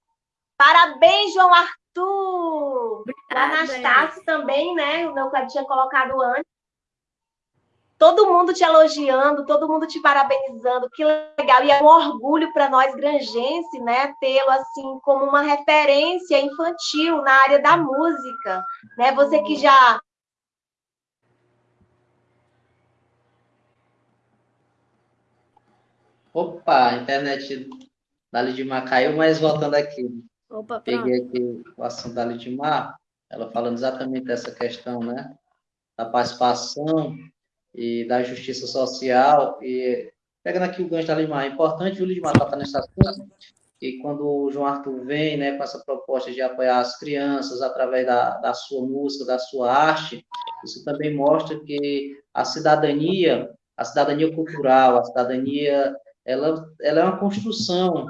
Parabéns, João Arthur Tu, Anastácio também, né? O meu tinha colocado antes. Todo mundo te elogiando, todo mundo te parabenizando, que legal. E é um orgulho para nós, grangense, né? Tê-lo assim como uma referência infantil na área da música. Né? Você que já Opa, a internet da Lidimar caiu, mas voltando aqui. Opa, Peguei aqui o assunto da Lidimar, ela falando exatamente dessa questão, né? Da participação e da justiça social. E pegando aqui o gancho da Lidimar, é importante o Lidimar tocar nesse assunto, e quando o João Arthur vem né, com essa proposta de apoiar as crianças através da, da sua música, da sua arte, isso também mostra que a cidadania, a cidadania cultural, a cidadania, ela, ela é uma construção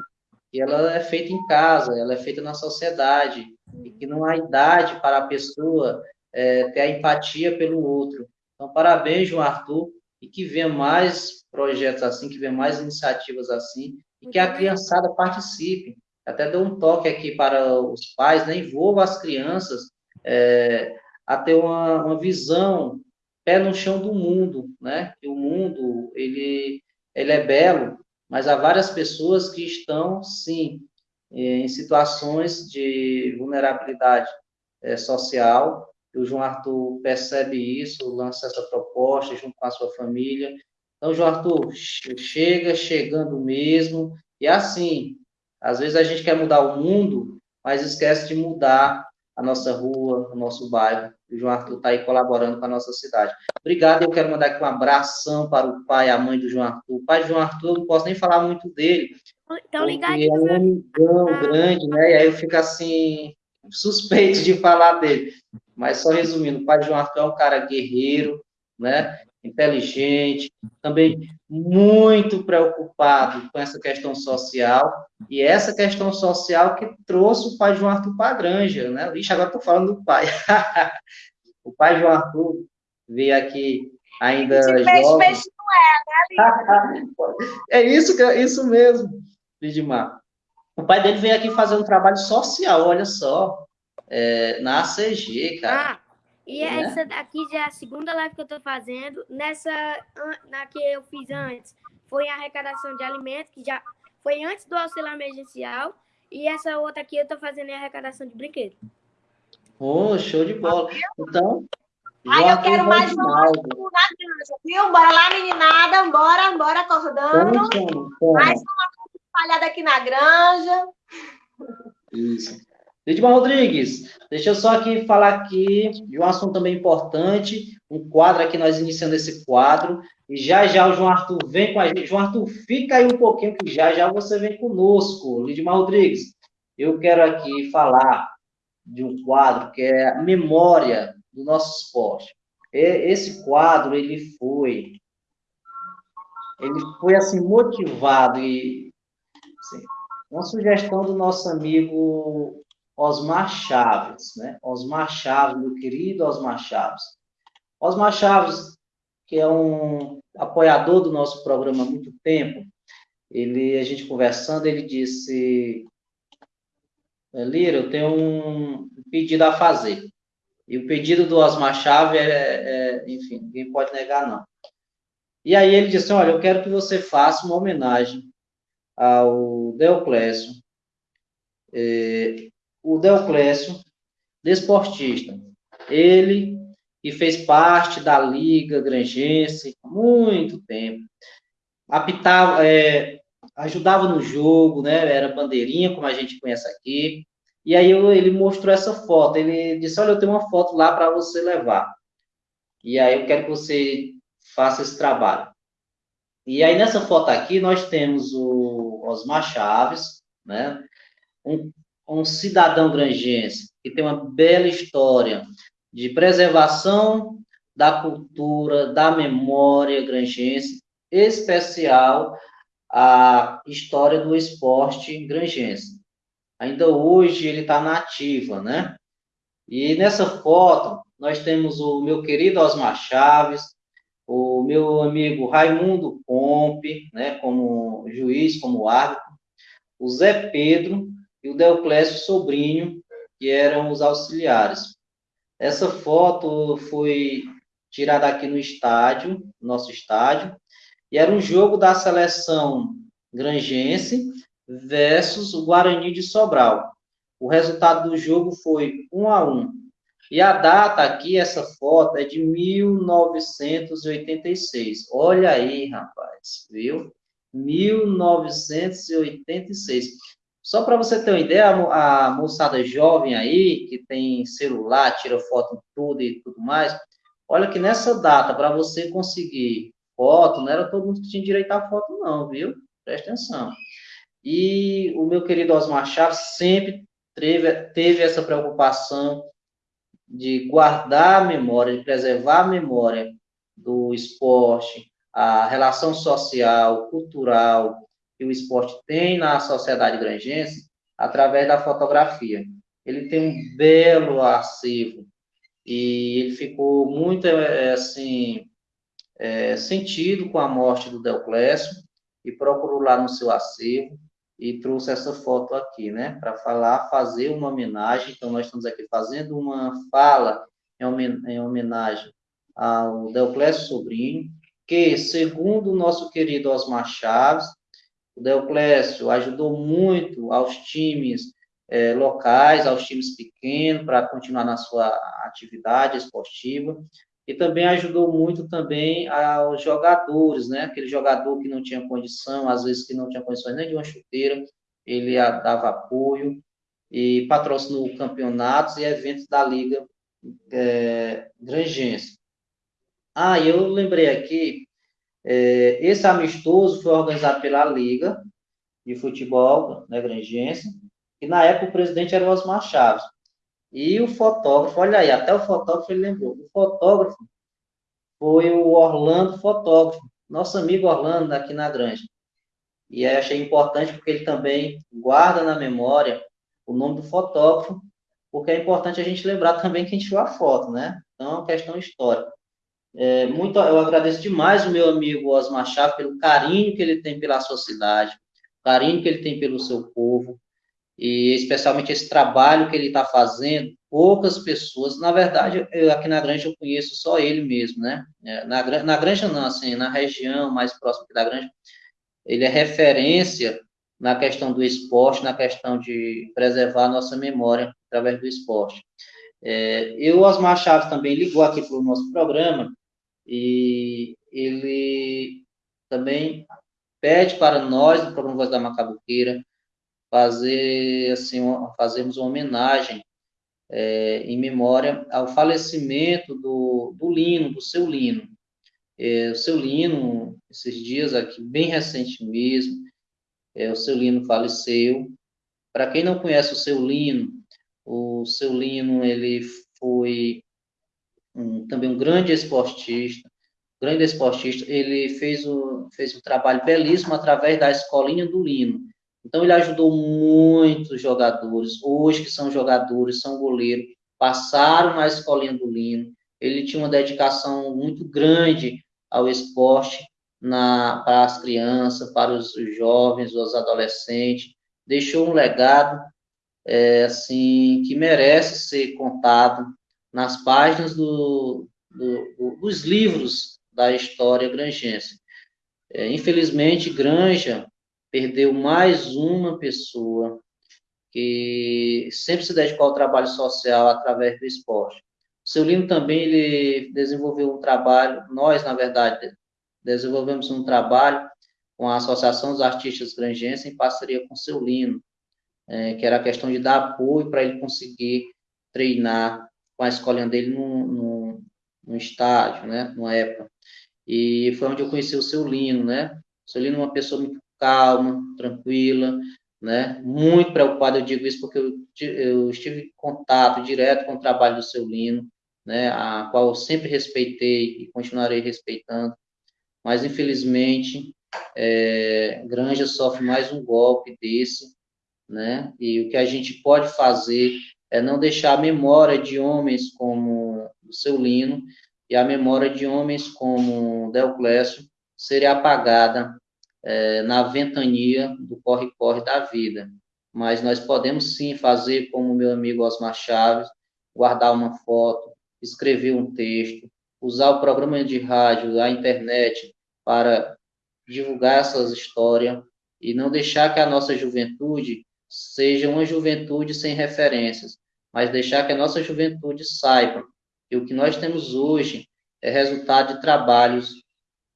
que ela é feita em casa, ela é feita na sociedade, e que não há idade para a pessoa é, ter a empatia pelo outro. Então, parabéns, João Arthur, e que venha mais projetos assim, que venha mais iniciativas assim, e que a criançada participe. Até dou um toque aqui para os pais, né? envolva as crianças é, a ter uma, uma visão pé no chão do mundo, né? Que o mundo, ele, ele é belo, mas há várias pessoas que estão, sim, em situações de vulnerabilidade é, social. O João Arthur percebe isso, lança essa proposta junto com a sua família. Então, João Arthur, chega chegando mesmo. E assim, às vezes a gente quer mudar o mundo, mas esquece de mudar a nossa rua, o nosso bairro. O João Arthur está aí colaborando com a nossa cidade. Obrigado, eu quero mandar aqui um abração para o pai e a mãe do João Arthur. O pai do João Arthur, eu não posso nem falar muito dele. Então, Ele é um amigão ah. grande, né? E aí eu fico assim, suspeito de falar dele. Mas só resumindo, o pai do João Arthur é um cara guerreiro, né? Inteligente, também muito preocupado com essa questão social, e essa questão social que trouxe o pai João Arthur para a granja, né? Ixi, agora estou falando do pai. o pai João Arthur veio aqui ainda de jovem. Peixe não é, né, É isso, que, é isso mesmo, Lidimar. O pai dele veio aqui fazer um trabalho social, olha só, é, na ACG, cara. Ah. E né? essa daqui já é a segunda live que eu estou fazendo. Nessa, na que eu fiz antes, foi a arrecadação de alimentos, que já foi antes do auxílio emergencial. E essa outra aqui eu estou fazendo a arrecadação de brinquedos. Oh, show de bola. Então. Ai, eu quero mais um na granja, viu? Bora lá, meninada. Bora, bora acordando. Mais uma espalhada aqui na granja. Isso. Edmar Rodrigues, deixa eu só aqui falar aqui de um assunto também importante, um quadro aqui, nós iniciando esse quadro, e já já o João Arthur vem com a gente. João Arthur, fica aí um pouquinho, que já já você vem conosco. Lidmar Rodrigues, eu quero aqui falar de um quadro que é a memória do nosso esporte. Esse quadro, ele foi, ele foi assim, motivado e assim, uma sugestão do nosso amigo Osmar Chaves, né? Osmar Chaves, meu querido Osmar Chaves. Osmar Chaves, que é um apoiador do nosso programa há muito tempo, ele, a gente conversando, ele disse, Lira, eu tenho um pedido a fazer. E o pedido do Osmar Chaves é, é, enfim, ninguém pode negar, não. E aí ele disse, olha, eu quero que você faça uma homenagem ao Deoclésio, é, o Deoclésio, desportista. Ele que fez parte da Liga Grangense há muito tempo. Apitava, é, ajudava no jogo, né? Era bandeirinha, como a gente conhece aqui. E aí eu, ele mostrou essa foto. Ele disse: Olha, eu tenho uma foto lá para você levar. E aí eu quero que você faça esse trabalho. E aí nessa foto aqui nós temos o Osmar Chaves, né? Um um cidadão grangense que tem uma bela história de preservação da cultura, da memória grangense, especial a história do esporte grangense. Ainda hoje ele está na ativa, né? E nessa foto nós temos o meu querido Osmar Chaves, o meu amigo Raimundo Pompe, né, como juiz, como árbitro, o Zé Pedro, e o Deoclésio Sobrinho, que eram os auxiliares. Essa foto foi tirada aqui no estádio, nosso estádio, e era um jogo da seleção grangense versus o Guarani de Sobral. O resultado do jogo foi 1 a 1. E a data aqui, essa foto, é de 1986. Olha aí, rapaz, viu? 1986. Só para você ter uma ideia, a, moçada jovem aí, que tem celular, tira foto em tudo e tudo mais, olha que nessa data, para você conseguir foto, não era todo mundo que tinha direito à foto, não, viu? Presta atenção. E o meu querido Osmar Chaves sempre teve, teve essa preocupação de guardar a memória, de preservar a memória do esporte, a relação social, cultural, que o esporte tem na sociedade grangense através da fotografia. Ele tem um belo acervo e ele ficou muito é, assim é, sentido com a morte do Deoclésio e procurou lá no seu acervo e trouxe essa foto aqui, né, para falar, fazer uma homenagem. Então, nós estamos aqui fazendo uma fala em homenagem ao Deoclésio Sobrinho, que, segundo o nosso querido Osmar Chaves, o Deoclésio ajudou muito aos times é, locais, aos times pequenos, para continuar na sua atividade esportiva, e também ajudou muito também aos jogadores, né? Aquele jogador que não tinha condição, às vezes que não tinha condições nem de uma chuteira, ele dava apoio e patrocinou campeonatos e eventos da Liga é, Grangense. Ah, eu lembrei aqui, é, esse amistoso foi organizado pela Liga de Futebol né, Grangense, e na época o presidente era o Osmar Chaves. E o fotógrafo, olha aí, até o fotógrafo ele lembrou. O fotógrafo foi o Orlando Fotógrafo, nosso amigo Orlando aqui na Granja. E aí achei importante porque ele também guarda na memória o nome do fotógrafo, porque é importante a gente lembrar também quem tirou a foto, né? Então, é uma questão histórica. É, muito, eu agradeço demais o meu amigo Osmar Chaves pelo carinho que ele tem pela sociedade, carinho que ele tem pelo seu povo, e especialmente esse trabalho que ele está fazendo, poucas pessoas, na verdade, eu, aqui na Granja eu conheço só ele mesmo, né? É, na, na Granja não, assim, na região mais próxima da Granja, ele é referência na questão do esporte, na questão de preservar a nossa memória através do esporte. É, e o Osmar Chaves também ligou aqui para o nosso programa e ele também pede para nós, do programa Voz da Macabuqueira, fazer assim fazermos uma homenagem é, em memória ao falecimento do, do Lino, do seu Lino. É, o seu Lino, esses dias aqui, bem recente mesmo, é, o seu Lino faleceu. Para quem não conhece o seu Lino, o seu Lino ele foi um, também um grande esportista, grande esportista. Ele fez o fez um trabalho belíssimo através da escolinha do Lino então, ele ajudou muitos jogadores, hoje que são jogadores, são goleiros, passaram na escolinha do Lino. Ele tinha uma dedicação muito grande ao esporte na, para as crianças, para os jovens, os adolescentes. Deixou um legado é, assim que merece ser contado nas páginas do, do, do, dos livros da história grangense. É, infelizmente, Granja perdeu mais uma pessoa que sempre se dedicou ao trabalho social através do esporte. Seu Lino também ele desenvolveu um trabalho, nós, na verdade, desenvolvemos um trabalho com a Associação dos Artistas Grangenses em parceria com o seu Lino, é, que era a questão de dar apoio para ele conseguir treinar com a escolinha dele no, estádio, né, numa época. E foi onde eu conheci o seu Lino, né? O seu Lino é uma pessoa muito calma, tranquila, né? Muito preocupado, eu digo isso porque eu, eu estive em contato direto com o trabalho do seu Lino, né? A qual eu sempre respeitei e continuarei respeitando, mas infelizmente é, Granja sofre mais um golpe desse, né? E o que a gente pode fazer é não deixar a memória de homens como Lino e a memória de homens como Deoclésio ser apagada é, na ventania do corre-corre da vida. Mas nós podemos sim fazer como meu amigo Osmar Chaves, guardar uma foto, escrever um texto, usar o programa de rádio, a internet para divulgar essas histórias e não deixar que a nossa juventude seja uma juventude sem referências, mas deixar que a nossa juventude saiba que o que nós temos hoje é resultado de trabalhos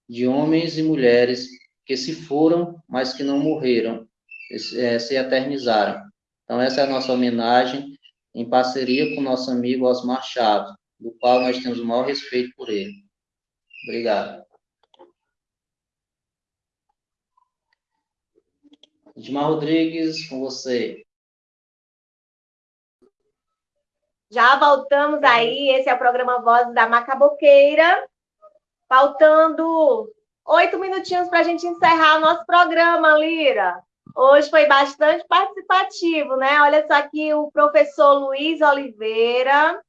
de homens e mulheres que se foram, mas que não morreram, é, se eternizaram. Então, essa é a nossa homenagem em parceria com nosso amigo Osmar Chaves, do qual nós temos o maior respeito por ele. Obrigado. Edmar Rodrigues, com você. Já voltamos aí, esse é o programa Vozes da Macaboqueira. Faltando oito minutinhos para a gente encerrar o nosso programa, Lira. Hoje foi bastante participativo, né? Olha só aqui o professor Luiz Oliveira,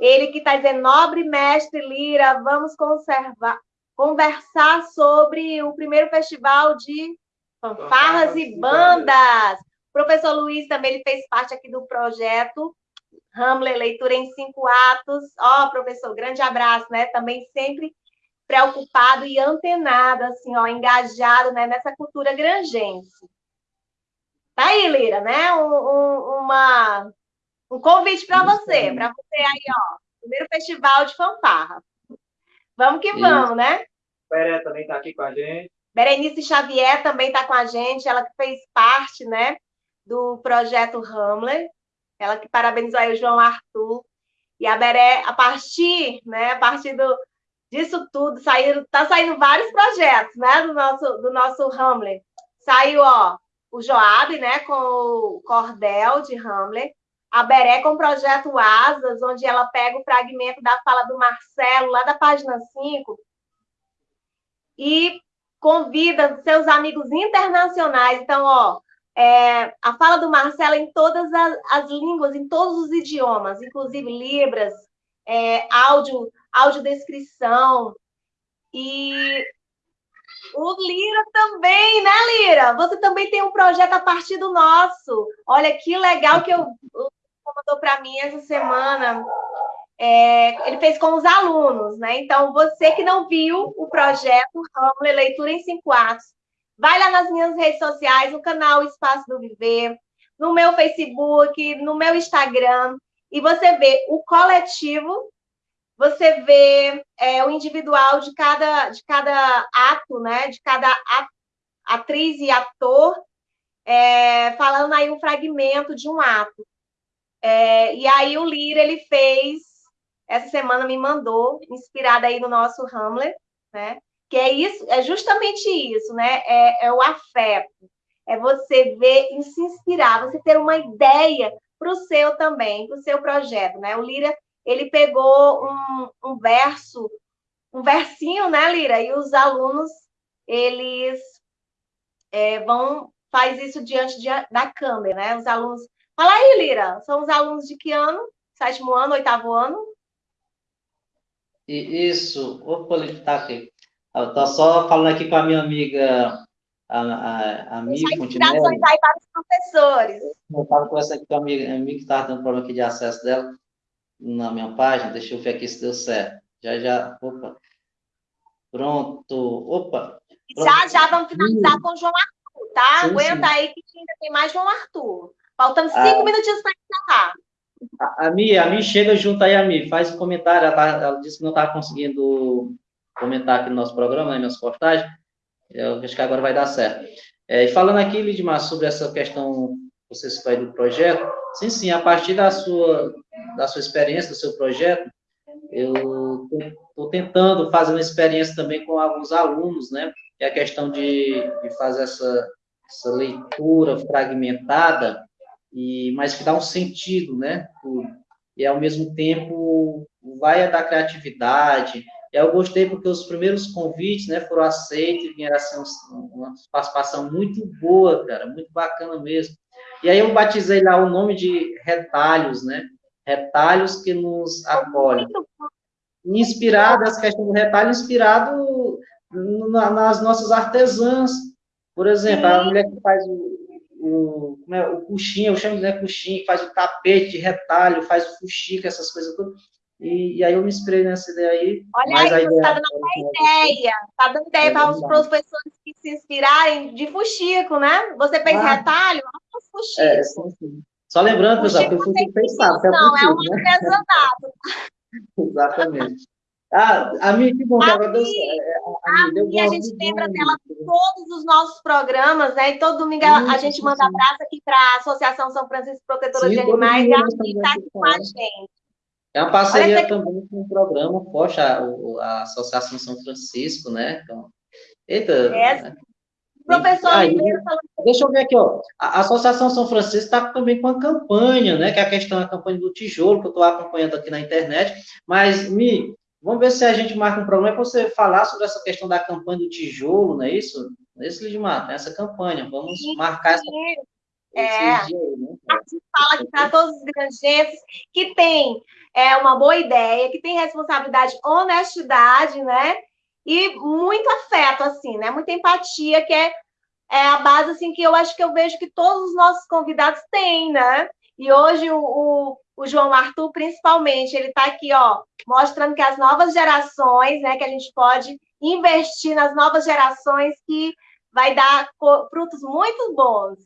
ele que está dizendo, nobre mestre Lira, vamos conservar, conversar sobre o primeiro festival de fanfarras e bandas. O professor Luiz também ele fez parte aqui do projeto Hamlet Leitura em Cinco Atos. Ó, oh, professor, grande abraço, né? Também sempre preocupado e antenado, assim, ó, engajado né, nessa cultura grangense. Tá aí, Lira, né? Um, um, uma, um convite para você, para você aí, ó, primeiro festival de fanfarra. Vamos que vamos, né? Beré também está aqui com a gente. Berenice Xavier também está com a gente, ela que fez parte, né, do projeto Hamlet. Ela que parabenizou aí o João Arthur. E a Beré, a partir, né, a partir do, disso tudo, saíram, tá saindo vários projetos, né, do nosso, do nosso Hamlet. Saiu, ó, o Joab, né, com o cordel de Hamlet, a Beré com o projeto Asas, onde ela pega o fragmento da fala do Marcelo, lá da página 5, e convida seus amigos internacionais. Então, ó, é, a fala do Marcelo em todas as, as, línguas, em todos os idiomas, inclusive Libras, é, áudio, audiodescrição. E o Lira também, né, Lira? Você também tem um projeto a partir do nosso. Olha que legal que eu mandou para mim essa semana. É, ele fez com os alunos, né? Então, você que não viu o projeto Hamlet Leitura em Cinco Atos, vai lá nas minhas redes sociais, no canal Espaço do Viver, no meu Facebook, no meu Instagram, e você vê o coletivo você vê é, o individual de cada, de cada ato, né? De cada atriz e ator, é, falando aí um fragmento de um ato. É, e aí o Lira, ele fez, essa semana me mandou, inspirada aí no nosso Hamlet, né? Que é isso, é justamente isso, né? É, é o afeto. É você ver e se inspirar, você ter uma ideia para o seu também, para o seu projeto, né? O Lira, ele pegou um, um verso, um versinho, né, Lira? E os alunos, eles é, vão, faz isso diante de, da câmera, né? Os alunos. Fala aí, Lira, são os alunos de que ano? Sétimo ano, oitavo ano? Isso, opa, ele aqui. Eu tô só falando aqui com a minha amiga, a, a, a Mi Fontinelli. aí para os professores. Eu estava conversando aqui com a amiga, a amiga que estava tendo problema aqui de acesso dela na minha página. Deixa eu ver aqui se deu certo. Já, já. Opa. Pronto. Opa. Pronto. Já, já vamos finalizar com o João Arthur, tá? Sim, Aguenta sim. aí que ainda tem mais João Arthur. Faltando cinco ah, minutinhos para encerrar. A, Mi, a Mi chega junto aí, a Mi. Faz um comentário. Ela, ela disse que não está conseguindo comentar aqui no nosso programa, nas minhas postagens. Eu acho que agora vai dar certo. É, e falando aqui, Lidmar, sobre essa questão você aí do projeto, sim, sim, a partir da sua, da sua experiência, do seu projeto, eu estou tentando fazer uma experiência também com alguns alunos, né, é a questão de, de fazer essa, essa leitura fragmentada, e, mas que dá um sentido, né, e ao mesmo tempo vai dar criatividade, eu gostei porque os primeiros convites, né, foram aceitos e vieram assim, uma participação muito boa, cara, muito bacana mesmo. E aí eu batizei lá o nome de retalhos, né? Retalhos que nos acolhem. Inspirado, essa questão do retalho, inspirado nas nossas artesãs. Por exemplo, a mulher que faz o, o, como é, o coxinha, eu chamo de né, coxinha, faz o tapete de retalho, faz o fuxico, essas coisas tudo. E, e, aí eu me inspirei nessa ideia aí. Olha aí, você está dando uma ideia. Está dando ideia para os professores que se inspirarem de fuxico, né? Você fez ah. retalho? Vamos fuxico. É, sim, sim. Só lembrando, pessoal, que o fuxico fez. É não, é, um né? artesanato. Exatamente. Ah, a minha, que bom, a, a, Deus, a, a, a gente lembra dela todos os nossos programas, né? E todo domingo sim, a gente sim, manda sim. abraço aqui para a Associação São Francisco Protetora de Animais e a Ami está aqui com a gente. É uma parceria também com o programa, poxa, a, Associação São Francisco, né? Então, eita. É. Né? Professor aí, Deixa eu ver aqui, ó. A Associação São Francisco está também com a campanha, né? Que é a questão da campanha do tijolo, que eu estou acompanhando aqui na internet. Mas, Mi, Vamos ver se a gente marca um programa para você falar sobre essa questão da campanha do tijolo, não é isso? Não é isso, Lidmar? Tem essa campanha. Vamos marcar essa. É. né? A gente fala aqui para todos os granjenses que tem é, uma boa ideia, que tem responsabilidade, honestidade, né? E muito afeto, assim, né? Muita empatia, que é, é a base, assim, que eu acho que eu vejo que todos os nossos convidados têm, né? E hoje o, o, o João Arthur, principalmente, ele está aqui, ó, mostrando que as novas gerações, né, que a gente pode investir nas novas gerações que vai dar frutos muito bons.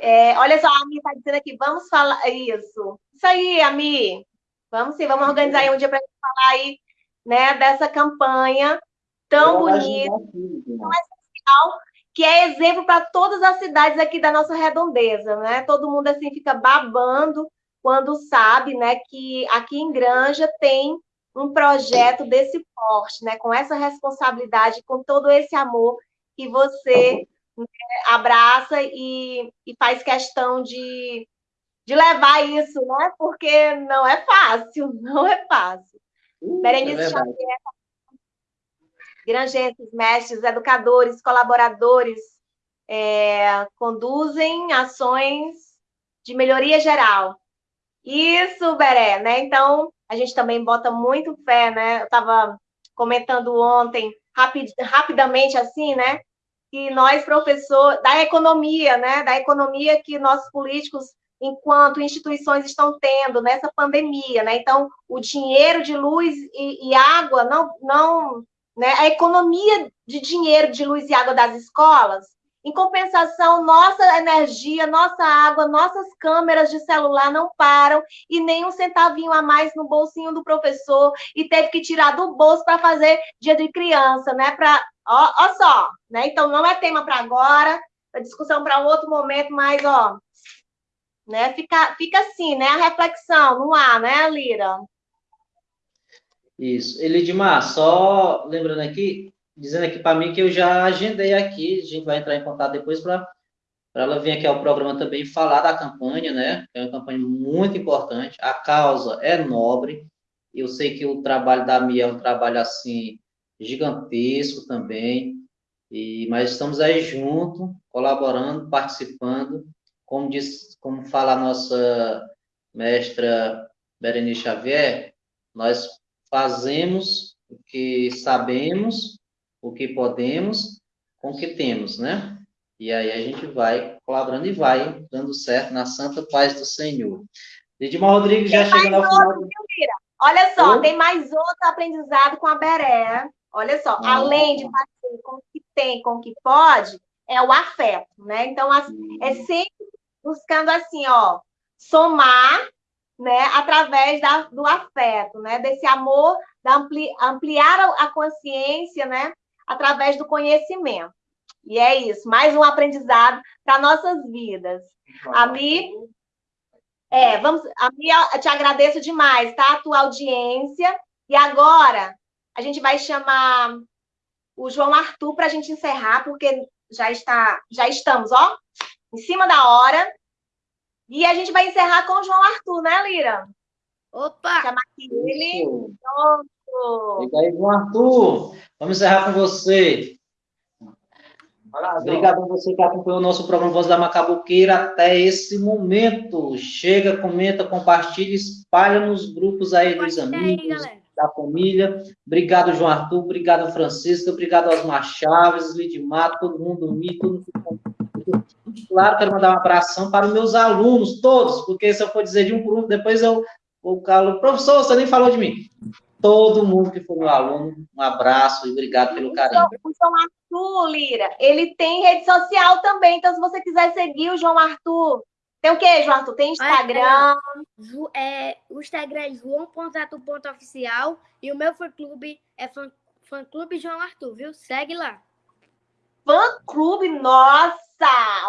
É, olha só, a Ami está dizendo aqui, vamos falar isso. Isso aí, Ami. Vamos sim, vamos organizar aí um dia para gente falar aí, né, dessa campanha tão bonita, tão essencial, que é exemplo para todas as cidades aqui da nossa redondeza, né? Todo mundo assim fica babando quando sabe, né, que aqui em Granja tem um projeto desse porte, né, com essa responsabilidade, com todo esse amor que você né, abraça e, e faz questão de, de levar isso, né, porque não é fácil, não é fácil. Uh, Berenice é Xavier, granjenses, mestres, educadores, colaboradores, é, conduzem ações de melhoria geral isso, Beré, né? Então, a gente também bota muito fé, né? Eu estava comentando ontem, rapid, rapidamente assim, né? Que nós, professor da economia, né? Da economia que nossos políticos, enquanto instituições, estão tendo nessa pandemia, né? Então, o dinheiro de luz e, e água, não, não, né? A economia de dinheiro de luz e água das escolas em compensação, nossa energia, nossa água, nossas câmeras de celular não param e nem um centavinho a mais no bolsinho do professor e teve que tirar do bolso para fazer dia de criança, né? Para, ó, ó só, né? Então não é tema para agora, é discussão para outro momento, mas ó, né? Fica, fica assim, né? A reflexão no ar, né, Lira? Isso. Elidmar, só lembrando aqui, dizendo aqui para mim que eu já agendei aqui, a gente vai entrar em contato depois para ela vir aqui ao programa também falar da campanha, né? É uma campanha muito importante, a causa é nobre, eu sei que o trabalho da Mia é um trabalho assim gigantesco também, e mas estamos aí junto, colaborando, participando, como diz, como fala a nossa mestra Berenice Xavier, nós fazemos o que sabemos o que podemos com o que temos, né? E aí a gente vai colaborando e vai dando certo na santa paz do Senhor. Lidimar Rodrigues já chegando ao final. Outro, Olha só, tem mais outro aprendizado com a Beré. Olha só, ah. além de fazer com o que tem, com o que pode, é o afeto, né? Então, é hum. sempre buscando assim, ó, somar, né, através da, do afeto, né, desse amor, da ampli, ampliar a consciência, né, através do conhecimento. E é isso, mais um aprendizado para nossas vidas. A Mi, é, vamos, a Mi, eu te agradeço demais, tá? A tua audiência. E agora a gente vai chamar o João Arthur para a gente encerrar, porque já está, já estamos, ó, em cima da hora. E a gente vai encerrar com o João Arthur, né, Lira? Opa! Chamar aqui ele. Pronto. Fica aí, João Arthur. Vamos encerrar com você. Obrigado a você que acompanhou o nosso programa Voz da Macabuqueira até esse momento. Chega, comenta, compartilha, espalha nos grupos aí dos amigos, aí, da família. Obrigado, João Arthur. Obrigado, Francisco. Obrigado Osmar Chaves, Lidmar, todo mundo todo mundo. Claro, quero mandar um abração para os meus alunos, todos, porque se eu for dizer de um por um, depois eu vou calo. Professor, você nem falou de mim todo mundo que foi meu aluno, um abraço e obrigado pelo carinho. O João Arthur, Lira, ele tem rede social também, então se você quiser seguir o João Arthur, tem o quê, João Arthur? Tem Instagram? É, o Instagram é joão.arthur.oficial e o meu fã-clube é fã, fã clube João Arthur, viu? Segue lá. Fã-clube, nossa!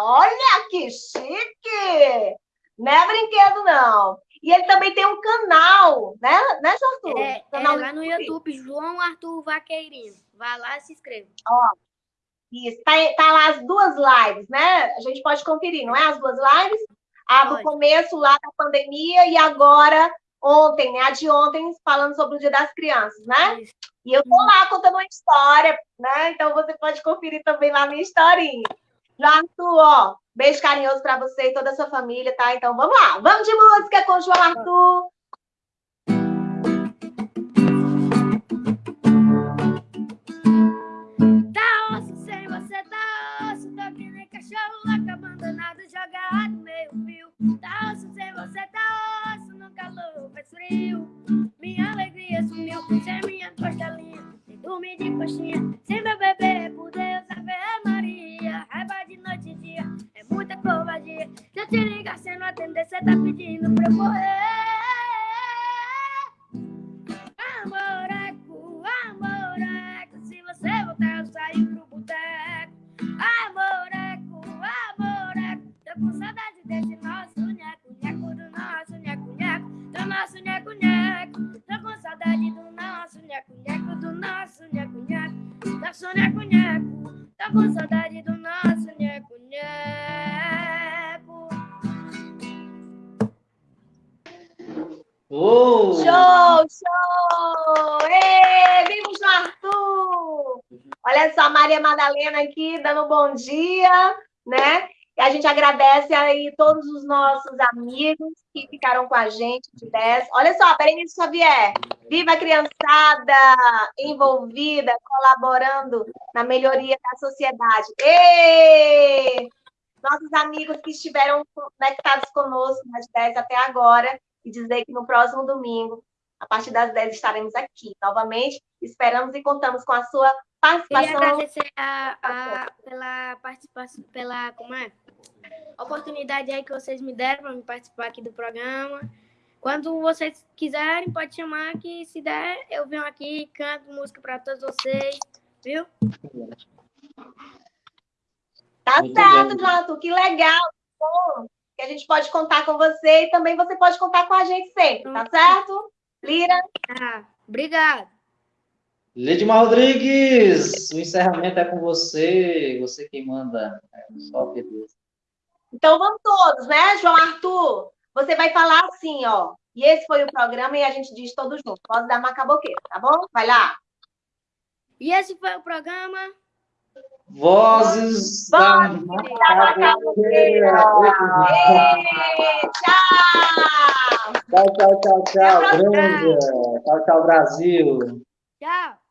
Olha que chique! Não é brinquedo, não. E ele também tem um canal, né, né Arthur? É, canal é lá no YouTube, João Arthur Vaqueirinho. Vai lá e se inscreva. Ó, isso, tá, tá lá as duas lives, né? A gente pode conferir, não é? As duas lives? A do começo lá da pandemia e agora ontem, né? A de ontem, falando sobre o Dia das Crianças, né? Isso. E eu tô lá contando uma história, né? Então você pode conferir também lá a minha historinha. João Arthur, ó, beijo carinhoso para você e toda a sua família, tá? Então vamos lá, vamos de música com João Arthur. Tá osso sem você, tá osso. Tô que nem cachorro louco, abandonado, jogado meio fio. Tá osso sem você, tá osso. No calor faz frio. Minha alegria sumiu, sem minha costelinha. Sem dormir de coxinha, sem meu bebê, por Deus, Se ligar, você não atender, você tá pedindo pra eu morrer. Maria Madalena aqui dando bom dia, né? E a gente agradece aí todos os nossos amigos que ficaram com a gente de 10. Olha só, Berenice Xavier, viva a criançada envolvida, colaborando na melhoria da sociedade. Ê! Nossos amigos que estiveram conectados conosco nas 10 até agora, e dizer que no próximo domingo, a partir das 10, estaremos aqui novamente. Esperamos e contamos com a sua Queria participação. agradecer a, a- pela participação, pela como é? oportunidade aí que vocês me deram para me participar aqui do programa. Quando vocês quiserem, pode chamar que se der, eu venho aqui, canto música para todos vocês, viu? Tá Muito certo. Jonathan, que legal, que bom, que a gente pode contar com você e também você pode contar com a gente sempre, tá certo? Lira, Ah, obrigado. Lidmar Rodrigues, o encerramento é com você, você quem manda. É, só beleza. então vamos todos, né, João Arthur? Você vai falar assim, ó. E esse foi o programa e a gente diz todos juntos. Voz da Macaboqueira, tá bom? Vai lá. E esse foi o programa. Vozes da Macaboqueira. Ê, tchau! Tchau, tchau, tchau, tchau. Granja. Tchau, tchau, Brasil. Tchau.